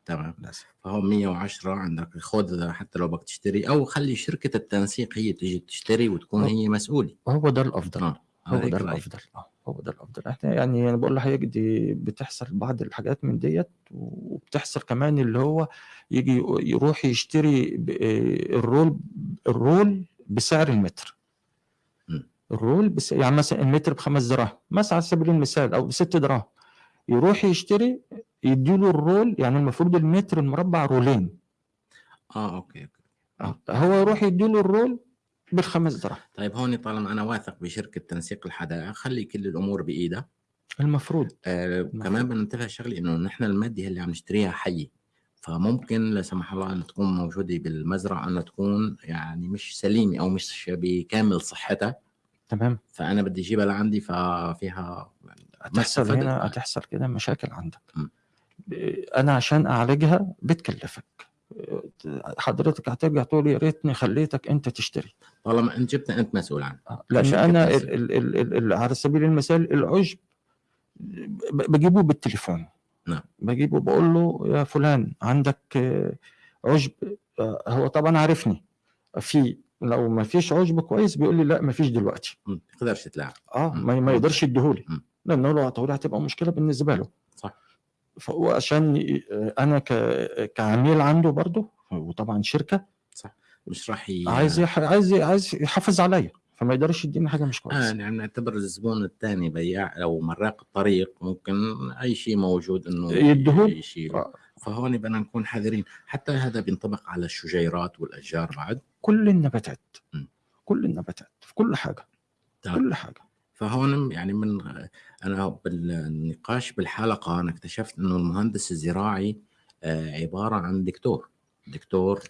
تمام. لازم فهو 110 عندك خذ حتى لو بدك تشتري أو خلي شركة التنسيق هي تيجي تشتري وتكون. هي مسؤولة. هو ده الأفضل. آه هو ده. الأفضل. آه، هو ده الأفضل. إحنا يعني أنا بقول لحضرتك دي بتحصل بعض الحاجات من ديت وبتحصل كمان اللي هو يجي يروح يشتري آه، ال roll ال roll بسعر المتر. ال roll بس يعني مثلا المتر بخمس دراهم مثلا على سبيل المثال أو بست دراهم. يروح يشتري يديله ال roll يعني المفروض المتر المربع رولين. آه okay okay. آه، هو يروح يديله ال roll بالخمس دراهم طيب هون طالما أنا واثق بشركة تنسيق الحدائق خلي كل الأمور بإيدها. المفروض. آه كمان بدنا ننتبه شغله إنه نحن المادة اللي عم نشتريها حية. فممكن لا سمح الله أن تكون موجودة بالمزرعة انها تكون يعني مش سليمة أو مش بكامل صحتها. تمام. فأنا بدي أجيبها لعندي ففيها ما هتحصل هنا. هتحصل كده مشاكل عندك. م. أنا عشان أعالجها بتكلفك. حضرتك هترجع تقول يا ريتني خليتك أنت تشتري. طالما أنت جبتها أنت مسؤول عنها. لأن شركة أنا. ال ال ال على سبيل المثال العشب بجيبه بالتليفون. نعم. بجيبه بقول له يا فلان عندك آه، عشب؟ آه، هو طبعا عارفني. في لو ما فيش عشب كويس بيقول لي لا ما فيش دلوقتي. ما تقدرش تلاعب آه. ما, ما يقدرش يديهولي. مم. لأنه لو هتقولي هتبقى مشكلة بالنسبة له. صح. فهو عشان ي- أنا ك- كعميل عنده برضه وطبعا شركة. مش راح ي... عايز يح... عايز عايز يحافظ عليا فما يقدرش يديني حاجة مش آه كويسه يعني نعتبر الزبون الثاني بياع أو مراق الطريق ممكن أي شيء موجود إنه يديهول. يشيل آه. فهون بدنا نكون حذرين. حتى هذا بينطبق على الشجيرات والأشجار بعد. كل النباتات. مم. كل النباتات في كل حاجة. تمام. كل حاجة. فهون يعني من أنا بالنقاش بالحلقة أنا اكتشفت إنه المهندس الزراعي آه، عبارة عن دكتور دكتور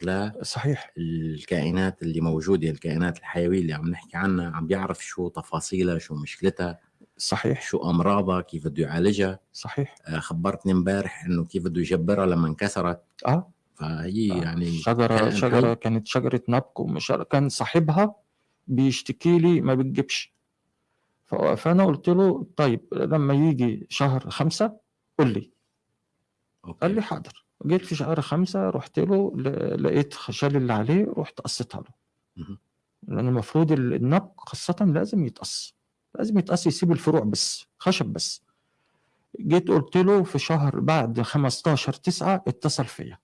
صحيح. للكائنات اللي موجوده الكائنات الحيوية اللي عم نحكي عنها عم بيعرف شو تفاصيلها شو مشكلتها صحيح. شو أمراضها كيف بده يعالجها. صحيح. آه، خبرتني امبارح إنه كيف بده يجبرها لما انكسرت. آه. فهي آه، يعني شجرة كان شجرة. كانت شجرة نبق ومش كان صاحبها بيشتكي لي ما بتجيبش. فأنا قلت له طيب لما يجي شهر خمسة قول لي. أوكي. قال لي حاضر. جيت في شهر خمسة رحت له لقيت شال اللي عليه رحت قصيتها له. لأن المفروض ال- النبق خاصة لازم يتقص. لازم يتقص يسيب الفروع بس خشب بس. جيت قلت له في شهر بعد 15 9 اتصل فيا.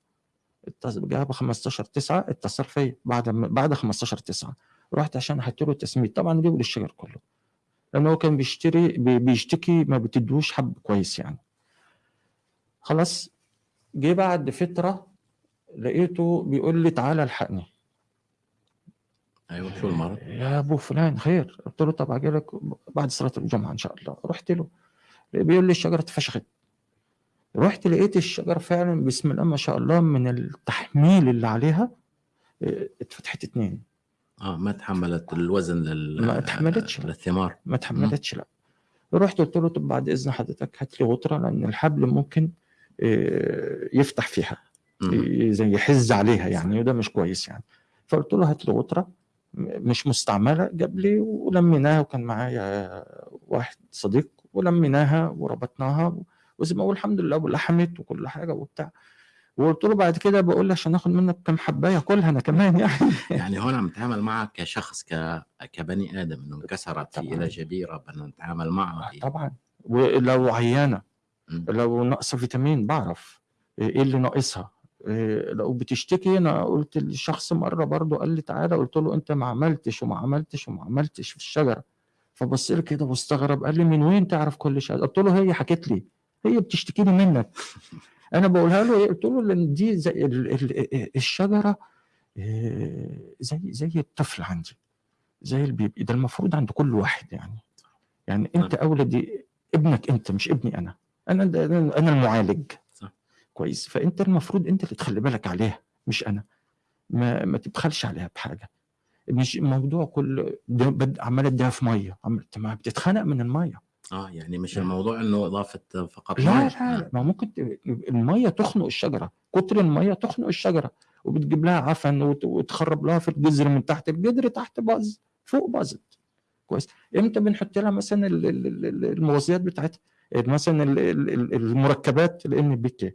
اتصل جاب 15 9 اتصل فيا بعد بعد 15 9 رحت عشان أحط له تسميد طبعا جيبه للشجر كله. لأن هو كان بيشتري بي- بيشتكي ما بتدوش حب كويس يعني. خلاص جه بعد فترة لقيته بيقول لي تعالى الحقني. أيوه شو المرض؟ يا أبو فلان خير. قلت له طب أجي لك بعد صلاة الجمعة إن شاء الله. رحت له. بيقول لي الشجرة اتفشخت. رحت لقيت الشجرة فعلا بسم الله ما شاء الله من التحميل اللي عليها آه، اتفتحت اتنين. آه ما تحملت الوزن لل ما تحملتش. للثمار. ما اتحملتش لا. رحت قلت له طب بعد إذن حضرتك هات لي غطرة لأن الحبل ممكن آه، يفتح فيها زي يحز عليها يعني وده مش كويس يعني. فقلت له هات لي غطرة مش مستعملة جاب لي ولميناها وكان معايا واحد صديق ولميناها وربطناها وزي ما أقول الحمد لله ولحمت وكل حاجة وبتاع. وقلت له بعد كده بقول لي عشان آخد منك كام حبايه كلها أنا كمان يعني. يعني هون عم نتعامل معك كشخص ك... كبني آدم إنه انكسرت في. إلى جبيرة بدنا نتعامل معها طبعا. ولو عيانة مم. لو ناقصة فيتامين بعرف إيه اللي ناقصها. إيه لو بتشتكي أنا قلت للشخص مرة برضه قال لي تعالى قلت له أنت ما عملتش وما عملتش وما عملتش في الشجرة. فبص لي كده واستغرب قال لي من وين تعرف كل شيء؟ قلت له هي حكت لي هي بتشتكي لي منك. أنا بقولها له إيه؟ قلت له لأن دي زي ال- ال- الشجرة إيه، زي زي الطفل عندي زي البيبي ده المفروض عند كل واحد يعني. يعني أنت اولى دي ابنك أنت مش ابني أنا. أنا أنا أنا المعالج. صح. كويس. فأنت المفروض أنت اللي تخلي بالك عليها مش أنا. ما ما تبخلش عليها بحاجة. مش الموضوع كل ده بد- عمال اديها في مية. عمال بتتخنق من المية. آه يعني مش الموضوع إنه إضافة فقط لا. لا لا. ما ممكن المية تخنق الشجرة. كتر المية تخنق الشجرة. وبتجيب لها عفن وت- وتخرب لها في الجذر من تحت الجذر تحت باظ فوق باظت. كويس. إمتى بنحط لها مثلا ال- ال- ال- ال- المغذيات بتاعتها؟ مثلا ال- ال- ال- المركبات ال NPK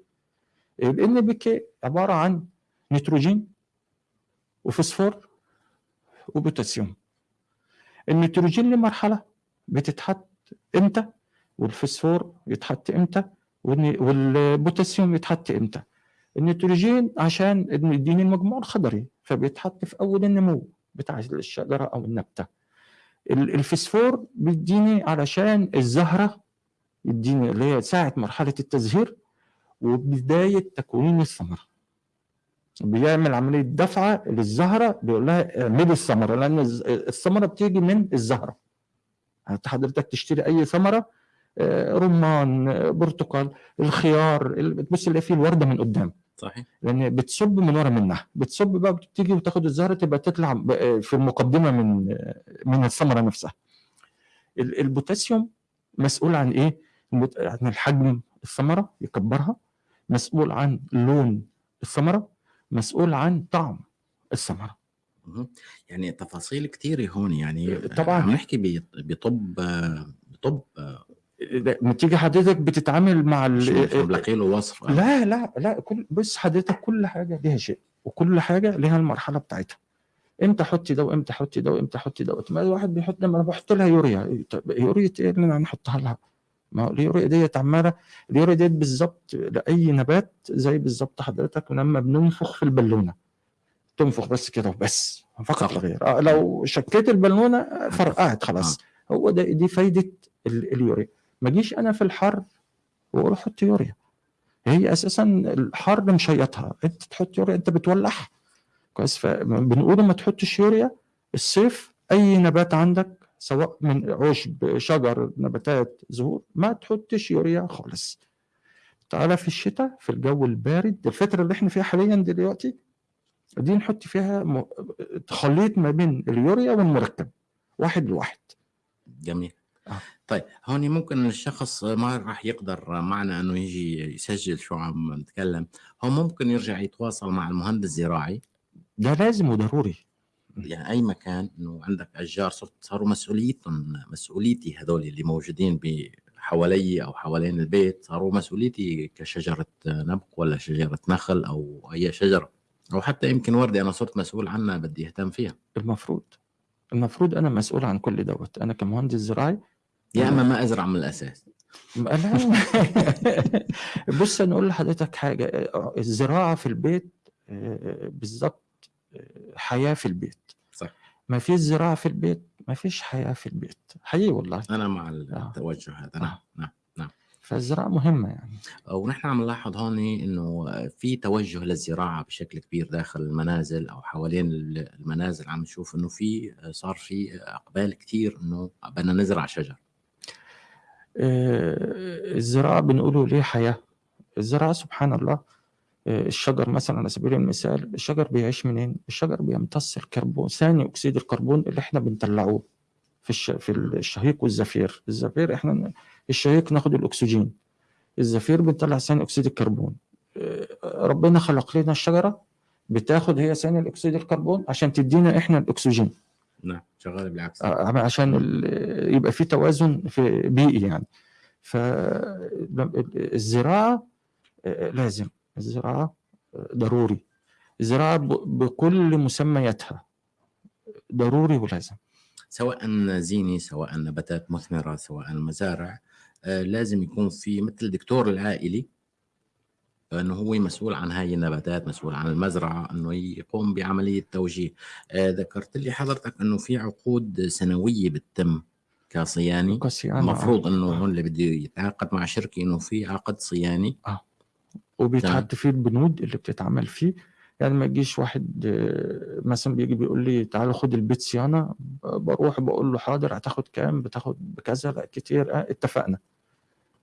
ال NPK عبارة عن نيتروجين وفوسفور وبوتاسيوم. النيتروجين لمرحلة بتتحط إمتى؟ والفوسفور يتحط إمتى؟ والبوتاسيوم يتحط إمتى؟ النيتروجين عشان يديني المجموع الخضري فبيتحط في أول النمو بتاع الشجرة أو النبتة. ال- الفوسفور بيديني علشان الزهرة يديني اللي هي ساعة مرحلة التزهير وبداية تكوين الثمره بيعمل عملية دفعه للزهرة بيقول لها اعملي الثمره لأن الثمرة بتيجي من الزهرة. حضرتك تشتري أي ثمرة آه، رمان آه، برتقال الخيار ال- بتبص تلاقي فيه الوردة من قدام. صحيح. لأن بتصب من ورا منها. بتصب بقى بتيجي وتاخد الزهرة تبقى تطلع ب- في المقدمة من من الثمرة نفسها. ال- البوتاسيوم مسؤول عن إيه؟ عن الحجم الثمرة يكبرها. مسؤول عن لون الثمرة. مسؤول عن طعم الثمرة. مهم. يعني تفاصيل كثيرة هون يعني طبعاً. عم نحكي بطب بطب لما تيجي حضرتك بتتعامل مع ال- له وصف لا لا لا كل بص حضرتك كل حاجة ليها شيء وكل حاجة ليها المرحلة بتاعتها. إمتى أحط ده وامتى أحط ده وامتى أحط دوت ما الواحد بيحط لما أنا بحط لها يوريا. طب يوريا إيه اللي أنا هنحطها لها؟ ما هو اليوريا ديت عمالة اليوريا ديت بالظبط لأي نبات زي بالظبط حضرتك لما بننفخ في البالونة. تنفخ بس كده وبس. فقط لا. غير. آه لو شكيت البالونة فرقعت خلاص. هو ده دي فايدة ال- اليوريا. ما اجيش أنا في الحر وأروح أحط يوريا. هي أساسا الحر مشيطها. أنت تحط يوريا أنت بتولعها. كويس؟ فبنقول ما تحطش يوريا. الصيف أي نبات عندك سواء من عشب شجر نباتات زهور ما تحطش يوريا خالص. تعالى في الشتاء في الجو البارد. الفترة اللي إحنا فيها حاليا دلوقتي دي نحط فيها م- خليط ما بين اليوريا والمركب واحد لواحد جميل. آه. طيب هون ممكن الشخص ما راح يقدر معنا إنه يجي يسجل شو عم نتكلم. هو ممكن يرجع يتواصل مع المهندس الزراعي ده لازم وضروري. يعني أي مكان إنه عندك أشجار صرت صاروا مسؤوليتهم مسؤوليتي هذول اللي موجودين ب- حوالي أو حوالين البيت صاروا مسؤوليتي كشجرة نبق ولا شجرة نخل أو أي شجرة. أو حتى يمكن ورده أنا صرت مسؤول عنها بدي أهتم فيها. المفروض المفروض أنا مسؤول عن كل دوت. أنا كمهندس زراعي يا أما ما أزرع من الأساس. لا بص أنا أقول لحضرتك حاجة الزراعة في البيت آه، بالظبط آه، حياة في البيت. صح. ما فيش زراعة في البيت ما فيش حياة في البيت. حقيقي والله. أنا مع التوجه هذا. نعم آه. نعم. فالزراعة مهمة يعني. ونحن عم نلاحظ هون إنه في توجه للزراعة بشكل كبير داخل المنازل أو حوالين المنازل. عم نشوف إنه في صار في أقبال كثير إنه بدنا نزرع شجر. آه، الزراعة بنقوله ليه حياة؟ الزراعة سبحان الله آه، الشجر مثلا على سبيل المثال الشجر بيعيش منين؟ الشجر بيمتص الكربون ثاني أكسيد الكربون اللي إحنا بنطلعوه في الش... في الشهيق والزفير، الزفير إحنا الشهيق ناخد الأكسجين. الزفير بنطلع ثاني أكسيد الكربون. آه، ربنا خلق لنا الشجرة بتاخد هي ثاني اكسيد الكربون عشان تدينا إحنا الأكسجين. نعم شغال بالعكس. آه، عشان يبقى في توازن في بيئي يعني. فالزراعه لازم. الزراعة آه، ضروري. الزراعة بكل مسمياتها. ضروري ولازم. سواء زيني سواء نباتات مثمرة سواء مزارع آه، لازم يكون في مثل الدكتور العائلي إنه هو مسؤول عن هاي النباتات مسؤول عن المزرعة إنه يقوم بعملية توجيه. آه، ذكرت لي حضرتك إنه في عقود سنوية بتتم كصياني. المفروض آه. إنه آه. هون اللي بده يتعاقد مع شركة إنه في عقد صياني. وبيتحط فيه البنود اللي بتتعمل فيه. يعني ما يجيش واحد آه، مثلا بيجي بيقول لي تعالى خد البيت صيانة بروح بقول له حاضر هتاخد كام؟ بتاخد بكذا لا كتير آه اتفقنا.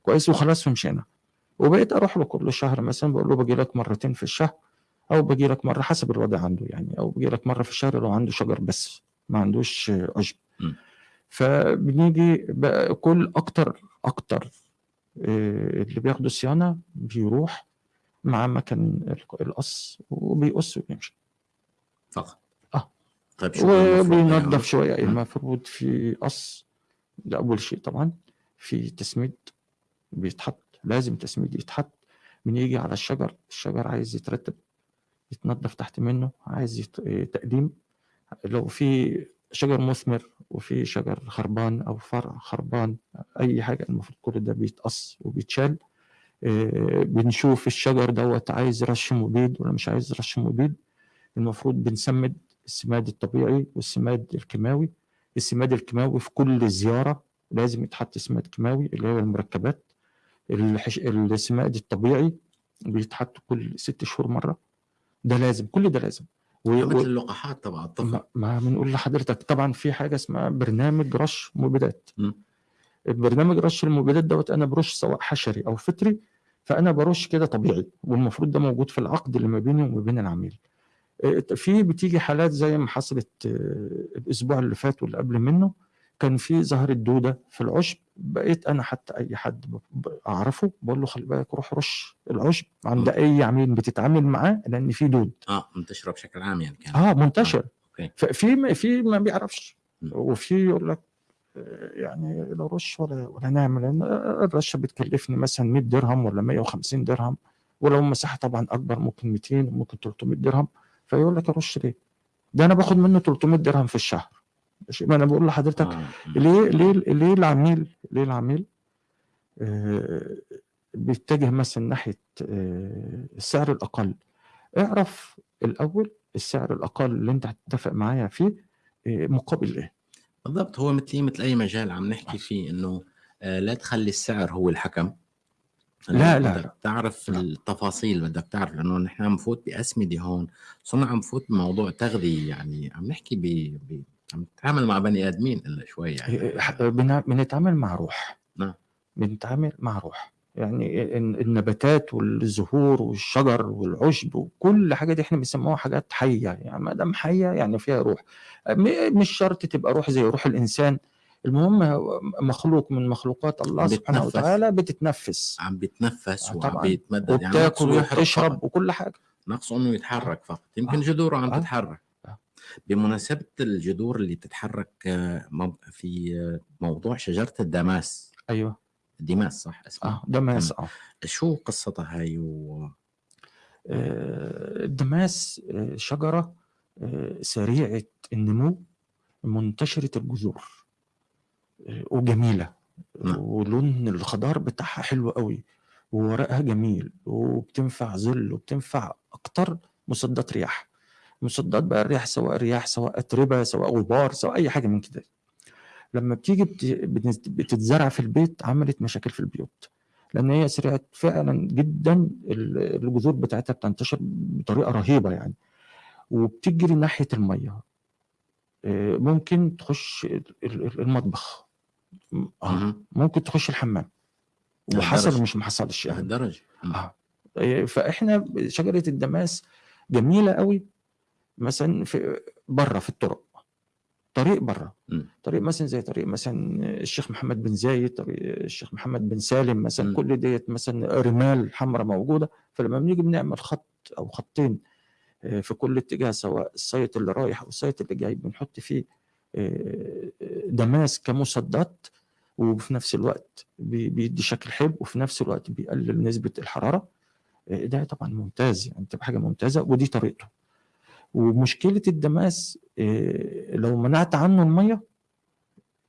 كويس وخلاص ومشينا وبقيت أروح له كل شهر مثلا بقول له باجي لك مرتين في الشهر أو باجي لك مرة حسب الوضع عنده يعني أو باجي لك مرة في الشهر لو عنده شجر بس ما عندوش عشب. فبنيجي بقى كل أكتر أكتر آه، اللي بياخدوا صيانة بيروح مع مكن القص وبيقص وبيمشي فقط آه. طيب شو وبينظف يعمل؟ شوية. المفروض في قص ده أول شيء طبعا في تسميد بيتحط لازم تسميد يتحط بنيجي على الشجر. الشجر عايز يترتب يتنظف تحت منه عايز يت... تقديم. لو في شجر مثمر وفي شجر خربان أو فرع خربان أي حاجة المفروض كل ده بيتقص وبيتشال. آه، بنشوف الشجر دوت عايز رش مبيد ولا مش عايز رش مبيد. المفروض بنسمد السماد الطبيعي والسماد الكيماوي. السماد الكيماوي في كل زيارة لازم يتحط سماد كيماوي اللي هو المركبات. الحش... السماد الطبيعي بيتحط كل ست شهور مرة. ده لازم كل ده لازم. و... مثل. اللقاحات تبع الطفل ما, بنقول لحضرتك. طبعا في حاجة اسمها برنامج رش مبيدات. م. البرنامج رش المبيدات دوت أنا برش سواء حشري أو فطري فأنا برش كده طبيعي والمفروض ده موجود في العقد اللي ما بيني وما بين العميل. آه، في بتيجي حالات زي ما حصلت آه، الأسبوع اللي فات واللي قبل منه كان في ظهرت دوده في العشب بقيت أنا حتى أي حد أعرفه بقول له خلي بالك روح رش العشب عند. أي عميل بتتعامل معاه لأن في دود آه منتشرة بشكل عام يعني كان آه منتشر أوكي. ففي ما- في ما بيعرفش. وفي يقول لك آه، يعني لا رش ولا ولا نعمل لأن الرشه بتكلفني مثلا 100 درهم ولا 150 درهم ولو المساحه طبعا أكبر ممكن 200 وممكن 300 درهم فيقول لك أرش ليه؟ ده أنا باخد منه 300 درهم في الشهر؟ ما أنا بقول لحضرتك آه. ليه ليه ليه العميل ليه العميل آه، بيتجه مثلا ناحية آه، السعر الأقل اعرف الأول السعر الأقل اللي أنت هتتفق معايا فيه آه، مقابل إيه بالضبط هو مثل مثل أي مجال عم نحكي فيه إنه آه، لا تخلي السعر هو الحكم لا، لا، بدك. تعرف لا. التفاصيل بدك تعرف لأنه نحن عم نفوت بأسمدة هون صرنا عم نفوت بموضوع تغذية يعني عم نحكي ب... ب... عم نتعامل مع بني آدمين إلا شوي يعني بنا- بنتعامل مع روح نعم. بنتعامل مع روح يعني ال- النباتات والزهور والشجر والعشب وكل حاجة دي إحنا بنسموها حاجات حية يعني ما دام حية يعني فيها روح مش شرط تبقى روح زي روح الإنسان المهم مخلوق من مخلوقات الله سبحانه. وتعالى بتتنفس عم بيتنفس آه، وعم. بيتمدد وبتاكل يحرق فقط. وبتشرب وكل حاجة ناقصه إنه يتحرك فقط يمكن آه. جذوره عم آه. تتحرك. بمناسبة الجذور اللي بتتحرك آه، في آه، موضوع شجرة الدماس. أيوه. ديماس صح؟ اسمها آه ده ماس آه. شو قصتها هاي و... آه، الدماس شجرة آه، سريعة النمو منتشرة الجذور آه، وجميلة. نعم. ولون الخضار بتاعها حلو قوي وورقها جميل وبتنفع ظل وبتنفع أكتر مصدات رياح. مصدات بقى الرياح سواء رياح سواء أتربة سواء غبار سواء أي حاجة من كده. لما بتيجي بت- بت- بتتزرع في البيت عملت مشاكل في البيوت. لأن هي سريعه فعلا جدا ال- الجذور بتاعتها بتنتشر بطريقة رهيبة يعني. وبتجري ناحية المية. آه، ممكن تخش ال- ال- المطبخ. ممكن تخش الحمام. وحصل مش ما حصلش يعني مم. آه. آه، فإحنا شجرة الدماس جميلة قوي. مثلا في بره في الطرق. طريق بره. طريق مثلا زي طريق مثلا الشيخ محمد بن زايد طريق الشيخ محمد بن سالم مثلا. كل ديت مثلا رمال حمراء موجودة. فلما بنيجي بنعمل خط أو خطين آه، في كل اتجاه سواء ال side اللي رايح أو ال side اللي جاي بنحط فيه آه، دماس كمصدات وفي نفس الوقت بي- بيدي شكل حلو وفي نفس الوقت بيقلل نسبة الحرارة. آه، ده طبعا ممتاز. يعني تبقى حاجة ممتازة ودي طريقته. ومشكلة الدماس آه، لو منعت عنه المية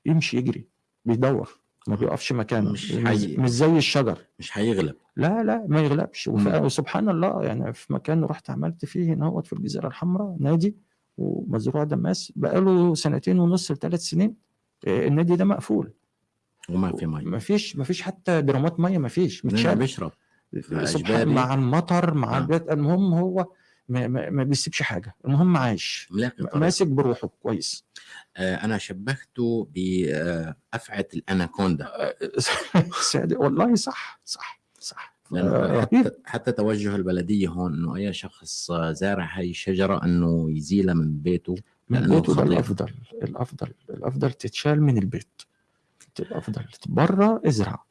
يمشي يجري بيدور ما بيقفش مكانه. مش مش, زي الشجر. مش حيغلب لا لا ما يغلبش. وسبحان الله يعني في مكان رحت عملت فيه هنا في الجزيرة الحمراء نادي ومزروع دماس بقاله سنتين ونص لثلاث سنين آه، النادي ده مقفول. وما في مي ما فيش ما فيش حتى درامات مية ما فيش متشال. بيشرب. مع المطر مع آه. المهم هو ما, ما, ما بيسيبش حاجة. المهم عايش. ماسك بروحه كويس. آه أنا شبهته بافعى الأناكوندا. سعد- والله صح صح صح. آه، حتى. حتى توجه البلدية هون إنه أي شخص آه، زارع هاي الشجرة إنه يزيلها من بيته. من بيته ده. الأفضل الأفضل الأفضل تتشال من البيت. الأفضل بره ازرع.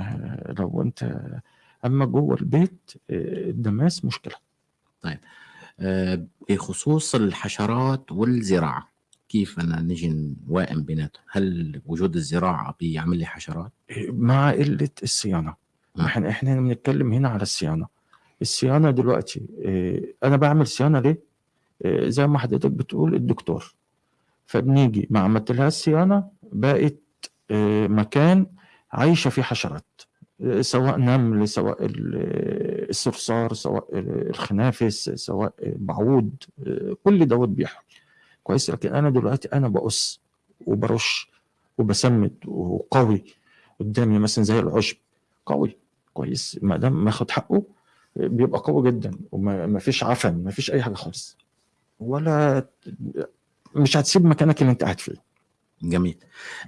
آه، لو أنت أما جوه البيت آه، الدماس مشكلة. آه، بخصوص الحشرات والزراعة كيف أنا نجي نوائم بيناتهم؟ هل وجود الزراعة بيعمل لي حشرات؟ مع قلة الصيانة. آه. إحنا إحنا بنتكلم هنا على الصيانة. الصيانة دلوقتي آه، أنا بعمل صيانة ليه؟ آه، زي ما حضرتك بتقول الدكتور. فبنيجي ما عملتلهاش صيانة بقت مكان عايشة فيه حشرات. سواء نمل سواء ال- الصرصار سواء الخنافس سواء بعوض كل دوت بيحصل. كويس. لكن أنا دلوقتي أنا بقص وبرش وبسمد وقوي قدامي مثلا زي العشب. قوي. كويس. ما دام ماخد حقه بيبقى قوي جدا وما ما فيش عفن ما فيش أي حاجة خالص. ولا مش هتسيب مكانك اللي أنت قاعد فيه. جميل.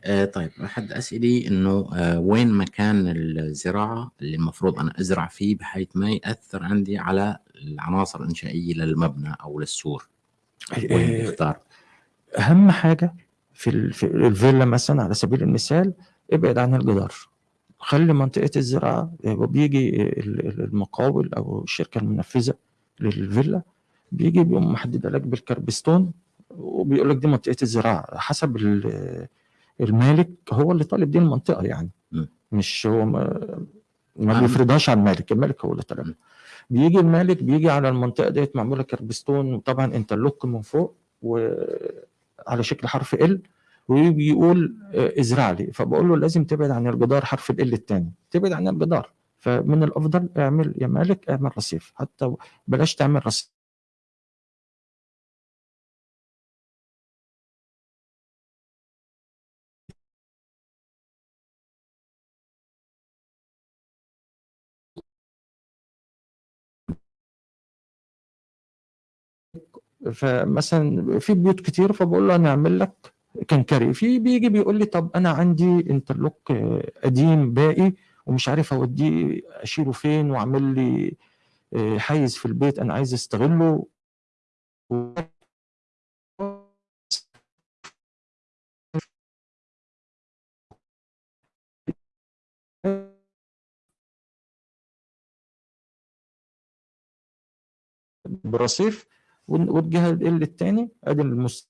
آه طيب أحد أسئلي إنه آه وين مكان الزراعة اللي المفروض أنا أزرع فيه بحيث ما يأثر عندي على العناصر الإنشائية للمبنى أو للسور؟ وين اختار أهم حاجة في ال- في الفيلا مثلا على سبيل المثال ابعد عن الجدار. خلي منطقة الزراعة وبيجي ال- ال- المقاول أو الشركة المنفذة للفيلا بيجي بيقوم محددة لك بالكربستون وبيقول لك دي منطقة الزراعة حسب ال- المالك هو اللي طالب دي المنطقة يعني. م. مش هو ما, ما. بيفرضهاش على المالك المالك هو اللي طالبها. بيجي المالك بيجي على المنطقة ديت معمولة كربستون وطبعا انترلوك من فوق وعلى شكل حرف ال ويجي يقول آه، ازرع لي. فبقول له لازم تبعد عن الجدار حرف ال الثاني تبعد عن الجدار. فمن الأفضل اعمل يا مالك اعمل رصيف حتى بلاش تعمل رصيف. فمثلا في بيوت كتير فبقول له أنا أعمل لك كنكري. في بيجي بيقول لي طب أنا عندي انترلوك قديم باقي ومش عارف أوديه أشيله فين وأعمل لي آه، حيز في البيت أنا عايز أستغله. برصيف وال- والجهة ال الثاني ادي المس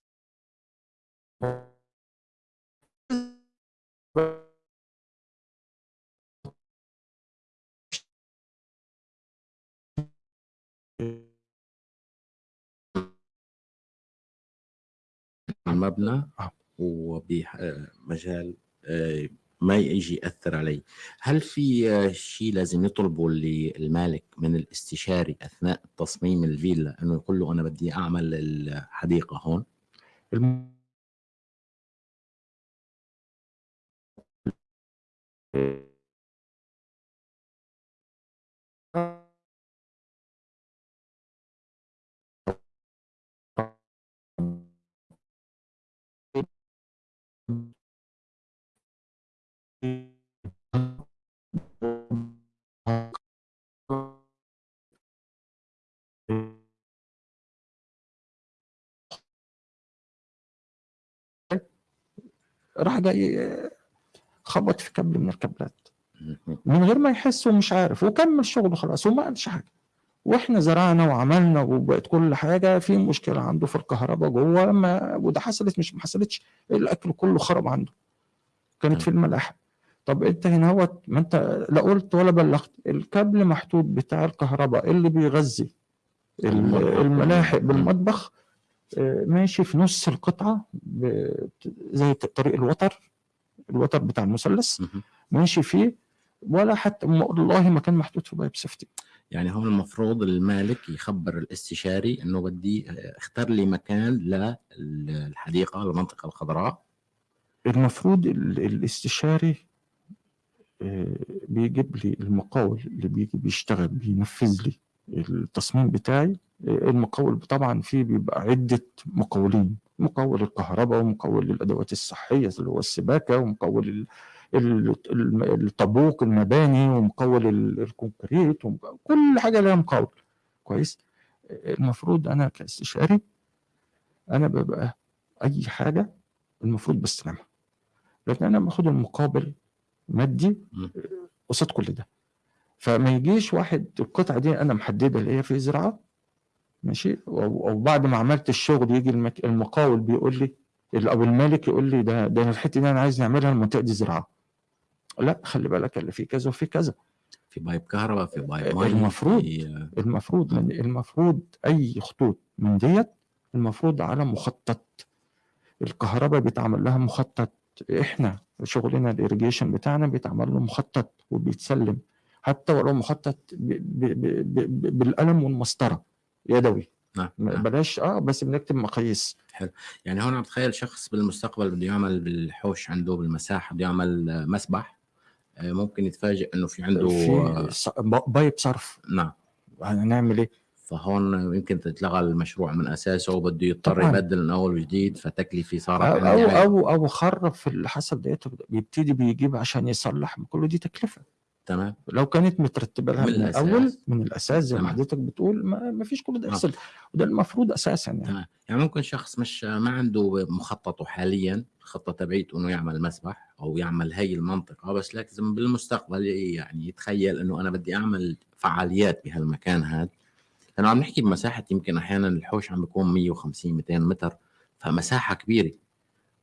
المبنى آه. وبمجال آه، ما يجي يأثر علي. هل في آه، شيء لازم يطلبه للمالك من الاستشاري أثناء تصميم الفيلا إنه يقول له أنا بدي أعمل الحديقة هون؟ الم- راح جاي خبط في كابل من الكابلات. من غير ما يحس ومش عارف. وكمل شغله خلاص وما قالش حاجة. وإحنا زرعنا وعملنا وبقت كل حاجة في مشكلة عنده في الكهرباء جوه ما وده حصلت مش ما حصلتش. الأكل كله خرب عنده. كانت في الملاحة. طب أنت هنا هو ما أنت لا قلت ولا بلغت. الكابل محطوط بتاع الكهرباء اللي بيغذي. الملاحق بالمطبخ. ماشي في نص القطعة زي طريق الوتر الوتر بتاع المثلث. ماشي فيه ولا حتى والله ما كان محطوط في بايب سيفتي. يعني هون المفروض المالك يخبر الاستشاري إنه بدي آه، اختار لي مكان للحديقه المنطقة الخضراء. المفروض ال- الاستشاري آه، بيجيب لي المقاول اللي بيجي بيشتغل بينفذ لي. التصميم بتاعي المقاول طبعا فيه بيبقى عدة مقاولين مقاول الكهرباء ومقاول الأدوات الصحية اللي هو السباكة ومقاول ال- ال- ال- الطابوق المباني ومقاول ال- الكونكريت ومقاول كل حاجة لها مقاول. كويس؟ المفروض أنا كاستشاري أنا ببقى أي حاجة المفروض بستلمها لكن أنا باخد المقابل مادي. قصاد كل ده. فما يجيش واحد القطعة دي أنا محدده اللي هي في زراعة ماشي؟ أو بعد ما عملت الشغل يجي المك... المقاول بيقول لي أو المالك يقول لي ده ده الحتة دي أنا عايز نعملها المنطقة دي زراعة. لا خلي بالك اللي في كذا وفي كذا. في pipe كهرباء في pipe مي المفروض. في آه، المفروض من المفروض أي خطوط من ديت المفروض على مخطط. الكهرباء بيتعمل لها مخطط. إحنا شغلنا الاريجيشن بتاعنا بيتعمل له مخطط وبيتسلم. حتى ولو مخطط ب ب ب ب بالقلم والمسطرة يدوي نعم نعم. بلاش آه بس بنكتب مقاييس يعني هون عم تخيل شخص بالمستقبل بده يعمل بالحوش عنده بالمساحة بده يعمل مسبح آه، ممكن يتفاجئ إنه في عنده في آه، pipe صرف نعم هنعمل إيه؟ فهون يمكن تتلغى المشروع من أساسه وبده يضطر طبعاً. يبدل من أول وجديد فتكلفة صارت أو أو. أو, أو خرب في حصل ديت بيبتدي بيجيب عشان يصلح كله دي تكلفة تمام. لو كانت مترتبة لها من من, الأساس. الأول من الأساس زي ما. حضرتك بتقول ما, فيش كل ده آه. يحصل وده المفروض أساسا يعني. تمام. يعني ممكن شخص مش ما عنده مخططه حاليا الخطه تبعيته إنه يعمل مسبح أو يعمل هي المنطقة بس لازم بالمستقبل يعني يتخيل إنه أنا بدي أعمل فعاليات بهالمكان هذا لأنه عم نحكي بمساحة يمكن أحيانا الحوش عم بيكون 150 200 متر فمساحة كبيرة.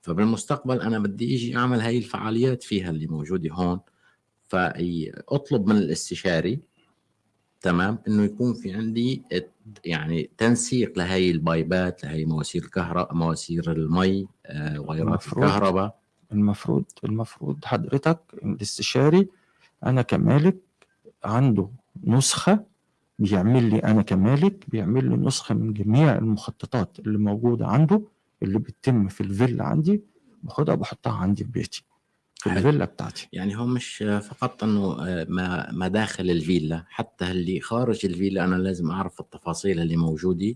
فبالمستقبل أنا بدي إجي أعمل هاي الفعاليات فيها اللي موجودة هون. فأطلب من الاستشاري تمام إنه يكون في عندي يعني تنسيق لهي البايبات لهي مواسير الكهرباء مواسير المي آه، وايرات المفروض. الكهرباء المفروض المفروض حضرتك الاستشاري أنا كمالك عنده نسخة بيعمل لي أنا كمالك بيعمل لي نسخة من جميع المخططات اللي موجودة عنده اللي بتتم في الفيلا عندي باخدها بحطها عندي في بيتي حلو. الفيلا بتاعتي. يعني هو مش فقط إنه آه، ما ما داخل الفيلا حتى اللي خارج الفيلا أنا لازم أعرف التفاصيل اللي موجودة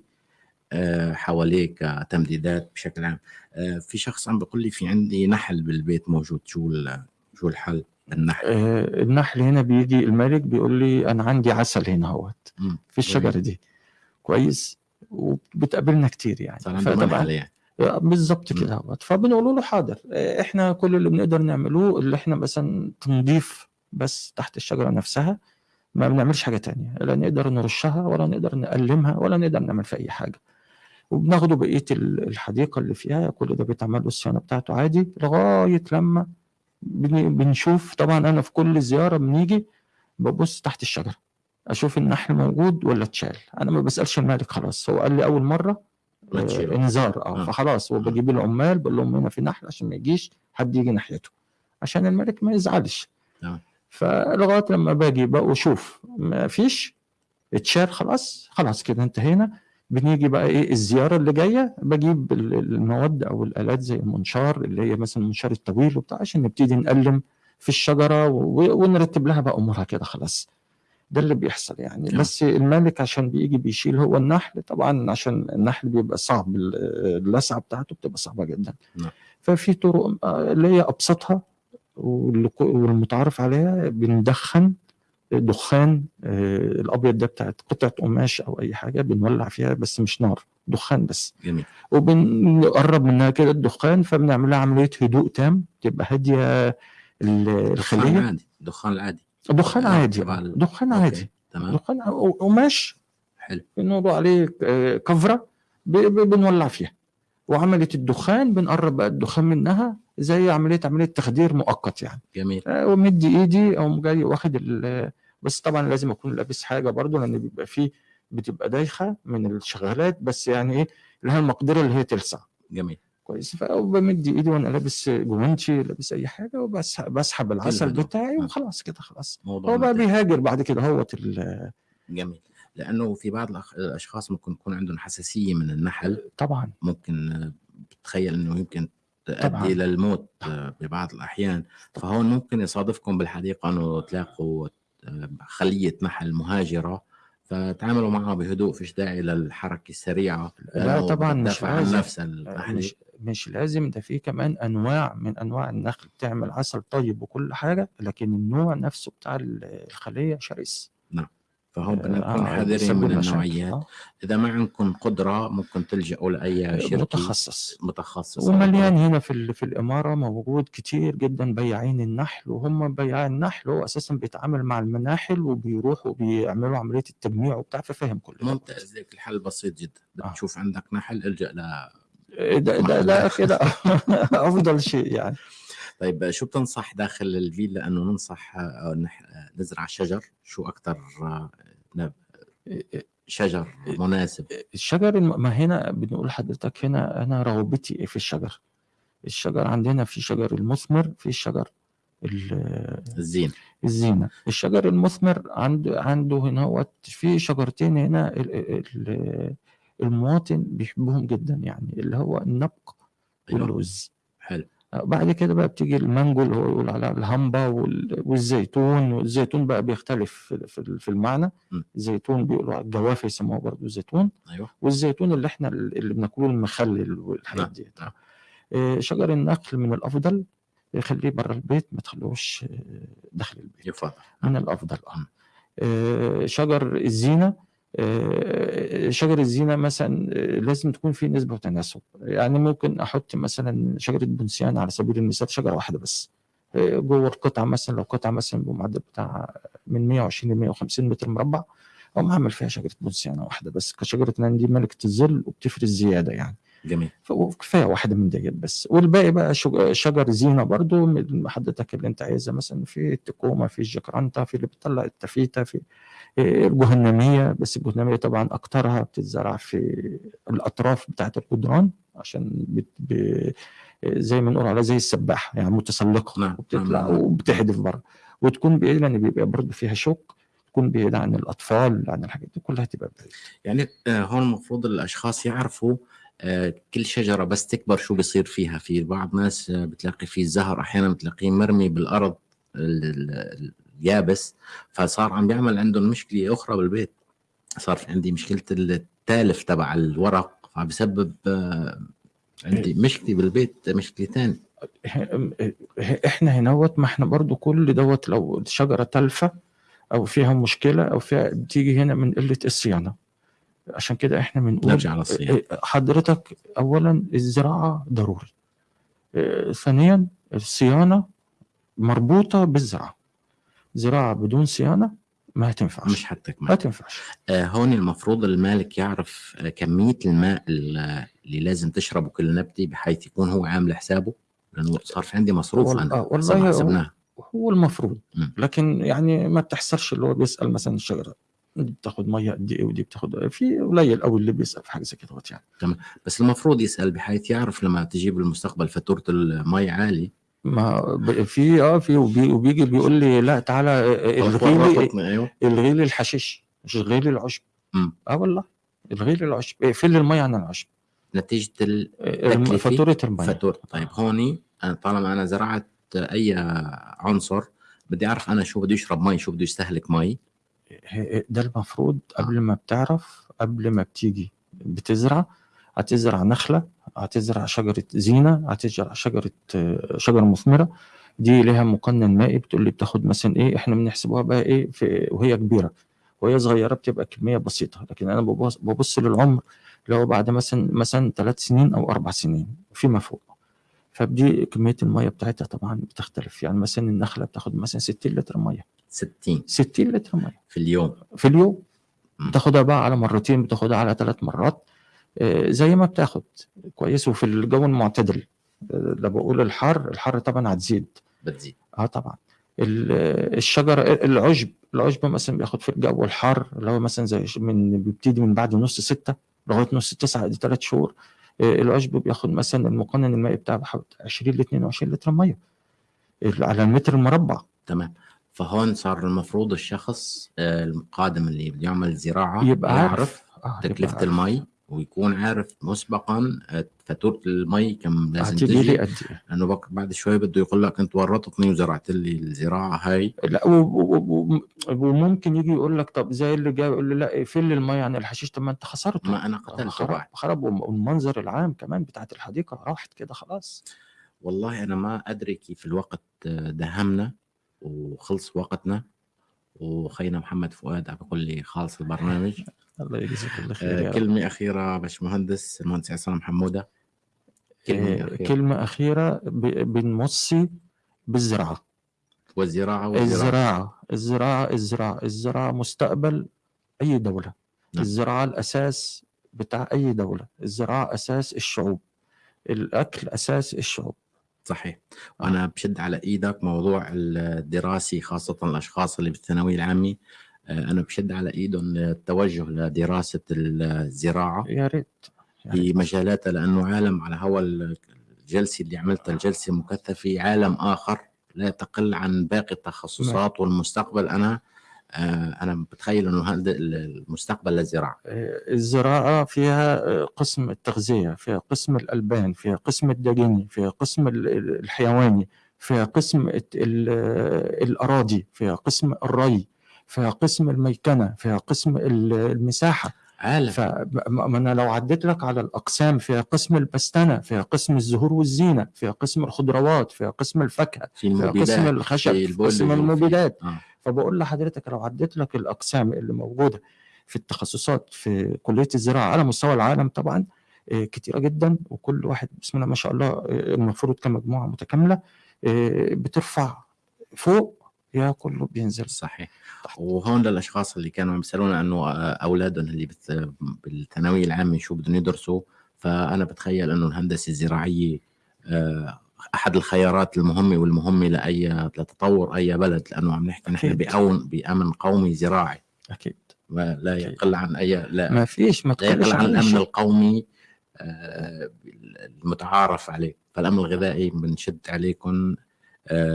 آه، حواليه كتمديدات بشكل عام. آه، في شخص عم بيقول لي في عندي نحل بالبيت موجود شو ال- شو الحل النحل آه النحل هنا بيجي الملك بيقول لي أنا عندي عسل هنا أهوت. مم. في الشجرة دي. كويس؟ وبتقابلنا كتير يعني. صار عنده فطبعاً يعني. بالظبط مم. كده. فبنقول له حاضر. إحنا كل اللي بنقدر نعمله اللي إحنا مثلا تنظيف بس تحت الشجرة نفسها ما بنعملش حاجة تانية. لا نقدر نرشها ولا نقدر نقلمها ولا نقدر نعمل في أي حاجة. وبناخده بقية ال- الحديقة اللي فيها كل ده بيتعمل له الصيانة بتاعته عادي لغاية لما بن- بنشوف. طبعا أنا في كل زيارة بنيجي ببص تحت الشجرة أشوف النحل موجود ولا اتشال. أنا ما بسألش المالك خلاص. هو قال لي أول مرة. انذار آه آه. فخلاص هو آه. بجيب العمال بقول لهم هنا في نحل عشان ما يجيش حد يجي ناحيته عشان الملك ما يزعلش. فلغاية لما باجي بقى واشوف ما فيش اتشال خلاص خلاص كده انتهينا بنيجي بقى إيه الزيارة اللي جاية بجيب ال- المواد أو الآلات زي المنشار اللي هي مثلا المنشار الطويل وبتاع عشان نبتدي نقلم في الشجرة ونرتب لها بقى أمورها كده خلاص ده اللي بيحصل يعني. تمام. بس الملك عشان بيجي بيشيل هو النحل طبعا عشان النحل بيبقى صعب ال- اللسعة بتاعته بتبقى صعبة جدا. نعم. ففي طرق آه، اللي هي أبسطها والمتعارف عليها بندخن دخان آه، الأبيض ده بتاعت قطعة قماش أو أي حاجة بنولع فيها بس مش نار دخان بس. جميل. وبنقرب منها كده الدخان فبنعمل لها عملية هدوء تام تبقى هادية الخلية. عادي دخان العادي. دخان آه، عادي دخان. عادي. تمام. دخان قماش حلو. بنوضع عليه آه، كفرة بنولع فيها. وعملية الدخان بنقرب بقى الدخان منها زي عمليه عملية تخدير مؤقت يعني. جميل. آه، ومدي إيدي أو جاي واخد بس طبعا لازم أكون لابس حاجة برضو لأن بيبقى فيه بتبقى دايخة من الشغالات بس يعني إيه لها المقدرة اللي هي تلسع. جميل. كويس فبمد إيدي وأنا لابس جوانتي لابس أي حاجة وبسحب بسحب العسل. بتاعي آه. وخلاص كده خلاص هو بقى. بيهاجر بعد كده هوت ال- جميل لأنه في بعض الأشخاص ممكن يكون عندهم حساسية من النحل طبعا ممكن بتخيل إنه يمكن. تؤدي إلى الموت آه، ببعض الأحيان فهون ممكن يصادفكم بالحديقة إنه تلاقوا خلية نحل مهاجرة فتعاملوا معها بهدوء فيش داعي للحركه السريعة لا طبعاً مش لازم. نفس مش لازم ده في كمان أنواع من أنواع النخل بتعمل عسل طيب وكل حاجة لكن النوع نفسه بتاع ال- الخلية شرس. فهون بدنا آه، نكون حذرين بيسبب من. النوعيات. آه. إذا ما عندكم قدرة ممكن تلجأوا لأي شركة. متخصص. متخصص. ومليان هنا في في الإمارة موجود كتير جدا بياعين النحل وهم بياع النحل هو أساسا بيتعامل مع المناحل وبيروحوا وبيعملوا عملية التجميع وبتاع ففاهم كل ده. ممتاز. لك الحل بسيط جدا. آه. بتشوف عندك نحل إلجأ ل ده ده, ده كده أفضل شيء يعني. طيب شو بتنصح داخل الفيلا إنه ننصح آه، آه، نزرع شجر؟ شو أكثر شجر مناسب؟ الشجر ما هنا بنقول لحضرتك هنا أنا رغبتي في الشجر؟ الشجر عندنا في شجر المثمر في الشجر ال- الزين. الزينة. الشجر المثمر عنده عنده هنا في شجرتين هنا ال- ال- المواطن بيحبهم جدا يعني اللي هو النبق. واللوز حلو. بعد كده بقى بتيجي المانجو اللي هو يقول عليها الهمبا وال- والزيتون والزيتون بقى بيختلف في- المعنى. م. الزيتون بيقولوا على الجوافة يسموه برضه زيتون. أيوه. والزيتون اللي إحنا اللي بناكله المخلل والحاجات نعم، دي. نعم. آه، شجر النخل من الأفضل يخليه بره البيت ما تخلوش آه، داخل البيت. يفضل. من الأفضل آه. آه، شجر الزينة آه، شجر الزينة مثلا آه، لازم تكون في نسبة وتناسب يعني ممكن أحط مثلا شجرة بنسيان على سبيل المثال شجرة واحدة بس. آه، جوه القطعة مثلا لو قطعة مثلا بمعدل بتاع من 120 ل 150 متر مربع أقوم عامل فيها شجرة بنسيانه واحدة بس. كشجرة لأن دي ملكة الظل وبتفرز زيادة يعني. جميل. كفايه واحدة من ديت بس. والباقي بقى شج- شجر زينة برضو من حضرتك اللي انت عايزها مثلا في التكومة في الجكرانتا في اللي بتطلع التفيته في الجهنمية. بس الجهنمية طبعا أكترها بتتزرع في الأطراف بتاعة الجدران عشان بت ب... زي ما نقول عليها زي السباحة يعني متسلقة نعم، وبتطلع نعم، نعم. وبتحدف بره وتكون بعيد لأن بيبقى برضو فيها شوك. تكون بعيد عن الأطفال عن الحاجات دي كلها تبقى بعيد يعني آه، هون المفروض الأشخاص يعرفوا آه، كل شجرة بس تكبر شو بيصير فيها. في بعض ناس آه، بتلاقي فيه الزهر أحيانا بتلاقيه مرمي ال- اليابس. فصار عم بيعمل عندهم مشكلة أخرى بالبيت. صار في عندي مشكلة التالف تبع الورق فبسبب عندي مشكلة بالبيت مشكلة ثانية إحنا هنوت ما إحنا برضو كل دوت لو شجرة تلفه أو فيها مشكلة أو فيها بتيجي هنا من قلة الصيانة. عشان كده إحنا بنقول نرجع للصيانة. حضرتك اولا الزراعة ضروري. آه، ثانيا الصيانة مربوطة بالزراعة. زراعة بدون صيانة ما هتنفعش مش حتكمل ما تنفعش. آه، هون المفروض المالك يعرف آه، كمية الماء ال- اللي لازم تشربه كل نبتة بحيث يكون هو عامل حسابه. لأنه صار في عندي مصروف وال- أنا. آه، والله هو- المفروض. لكن يعني ما بتحصلش اللي هو بيسأل مثلا الشجره دي بتاخد مية قد إيه ودي بتاخد في قليل قوي اللي بيسأل في حاجة زي كده يعني. بس المفروض يسأل بحيث يعرف لما تجي بالمستقبل فاتورة المي عالي ما في آه في وبي وبيجي بيقول لي لا تعالى الغي لي الغي لي الحشيش مش الغي لي العشب. آه والله. الغي لي العشب. اقفل لي المية عن العشب. نتيجة ال- آه، فاتورة المية. فاتورة. طيب هوني طالما أنا زرعت أي عنصر بدي أعرف أنا شو بده يشرب مي شو بده يستهلك مي؟ ه- ده المفروض قبل ما بتعرف قبل ما بتيجي بتزرع هتزرع نخلة هتزرع شجرة زينة هتزرع شجرة آه، شجرة مثمرة. دي لها مقنن مائي بتقول لي بتاخد مثلا إيه إحنا بنحسبوها بقى إيه في وهي كبيرة. وهي صغيرة بتبقى كمية بسيطة لكن أنا ببص, ببص للعمر اللي هو بعد مثلا مثلا ثلاث سنين أو أربع سنين فيما فوق. فبدي كمية المية بتاعتها طبعا بتختلف. يعني مثلا النخلة بتاخد مثلا 60 لتر مية. 60 60 لتر مية. في اليوم. في اليوم. بتاخدها بقى على مرتين بتاخدها على ثلاث مرات. آه، زي ما بتاخد. كويس. وفي الجو المعتدل. آه، لما بقول الحر. الحر طبعا هتزيد. بتزيد. آه طبعا. ال- الشجر العشب. العشب مثلا بياخد في الجو الحار اللي هو مثلا زي من بيبتدي من بعد نص ستة لغاية نص تسعة. دي ثلاث شهور. العشب بياخد مثلا المقنن المائي بتاعه بحوالي 20 ل 22 لتر مية. على المتر المربع. تمام. فهون صار المفروض الشخص آه، القادم اللي بده يعمل زراعة يبقى يعرف آه، عارف. المي. ويكون عارف مسبقا آه، فاتورة المي كم لازم تجي بك- بعد شوي بده يقول لك أنت ورطتني وزرعت لي الزراعة هاي. لا وممكن يجي يقول لك طب زي اللي جاي يقول لي لا اقفل لي الميه عن الحشيش طب ما أنت خسرته. ما أنا قتلته خرب خرب والمنظر العام كمان بتاعت الحديقة راحت كده خلاص. والله أنا ما أدري كيف الوقت آه، دهمنا وخلص وقتنا وخينا محمد فؤاد عم بيقول لي خالص البرنامج. الله يجزيك الله خير آه، يا رب. كلمة أخيرة باشمهندس المهندس عصام حمودة كلمة آه، أخيرة. كلمة أخيرة ب- بنوصي بالزراعة. والزراعة والزراعة. الزراعة الزراعة الزراعة الزراعة مستقبل أي دولة. نعم. الزراعة الأساس بتاع أي دولة. الزراعة أساس الشعوب. الأكل أساس الشعوب. صحيح. وأنا بشد على إيدك موضوع الدراسي خاصة الأشخاص اللي بالثانوية العامة. آه، أنا بشد على ايدهم التوجه لدراسة الزراعة يا ريت. في مجالاتها لأنه عالم على هوا الجلسه اللي عملتها الجلسه مكثفه عالم آخر لا تقل عن باقي التخصصات والمستقبل. أنا آه، أنا بتخيل إنه هذا المستقبل للزراعة. آه، الزراعة فيها آه، قسم التغذية فيها قسم الألبان فيها قسم الدجني فيها قسم ال- ال- الحيواني فيها قسم الت- ال- آه، الأراضي فيها قسم الري. فيها قسم الميكنة فيها قسم ال- المساحة. عالم. فما أنا لو عديت لك على الأقسام فيها قسم البستنة فيها قسم الزهور والزينة فيها قسم الخضروات فيها قسم الفاكهة في فيها قسم الخشب في قسم المبيدات. آه. فبقول لحضرتك لو عديت لك الأقسام اللي موجودة في التخصصات في كلية الزراعة على مستوى العالم طبعا آه، كتيرة جدا وكل واحد بسم الله ما شاء الله آه، المفروض كمجموعة متكاملة آه، بترفع فوق يا كله بينزل صحيح. وهون للأشخاص اللي كانوا عم يسألونا إنه أولادهم اللي بالثانوية العامة شو بدهم يدرسوا فأنا بتخيل إنه الهندسة الزراعية آه، أحد الخيارات المهمة والمهمة لأي لتطور أي بلد لأنه عم نحكي نحن. بأون بأمن قومي زراعي. أكيد. أكيد. يقل عن أي لا ما فيش ما لا يقل عن الأمن القومي آه، المتعارف عليه. فالأمن الغذائي بنشد عليكم. آه،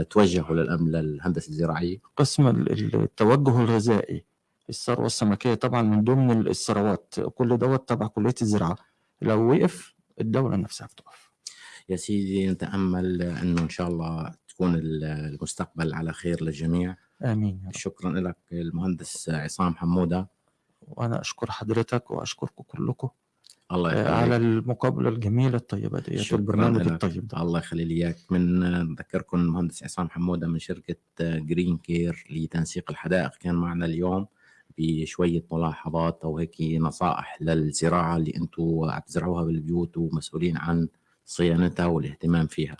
توجهوا للامن للهندسه الزراعية؟ قسم ال- ال- التوجه الغذائي الثروة السمكية طبعا من ضمن الثروات. كل دوت تبع كلية الزراعة. لو وقف الدولة نفسها بتقف. يا سيدي نتأمل إنه إن شاء الله تكون ال- المستقبل على خير للجميع. آمين يا رب. شكرا لك المهندس عصام حمودة. وأنا أشكر حضرتك وأشكركم كلكم. الله آه، على يخليك المقابلة الجميلة الطيبة ديت والبرنامج. الطيب ده. الله يخلي لي إياك. من نذكركم المهندس عصام حمودة من شركة Green Care لتنسيق الحدائق. كان معنا اليوم بشوية ملاحظات أو هيك نصائح للزراعة اللي أنتم عم تزرعوها بالبيوت ومسؤولين عن صيانتها والاهتمام فيها.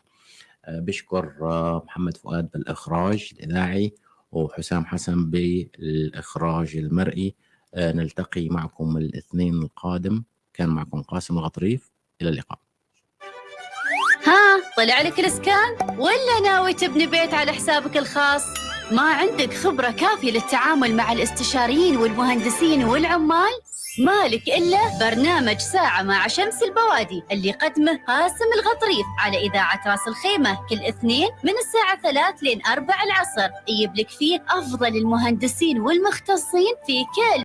آه، بشكر آه، محمد فؤاد بالإخراج الإذاعي وحسام حسن بالإخراج المرئي. آه، نلتقي معكم الاثنين القادم. كان معكم قاسم الغطريف إلى اللقاء. ها طلع لك الإسكان؟ ولا ناوي تبني بيت على حسابك الخاص؟ ما عندك خبرة كافية للتعامل مع الاستشاريين والمهندسين والعمال؟ مالك إلا برنامج ساعة مع شمس البوادي اللي يقدمه قاسم الغطريف على إذاعة راس الخيمة. كل اثنين من الساعة ثلاث لين أربع العصر. يجيب لك فيه أفضل المهندسين والمختصين في كل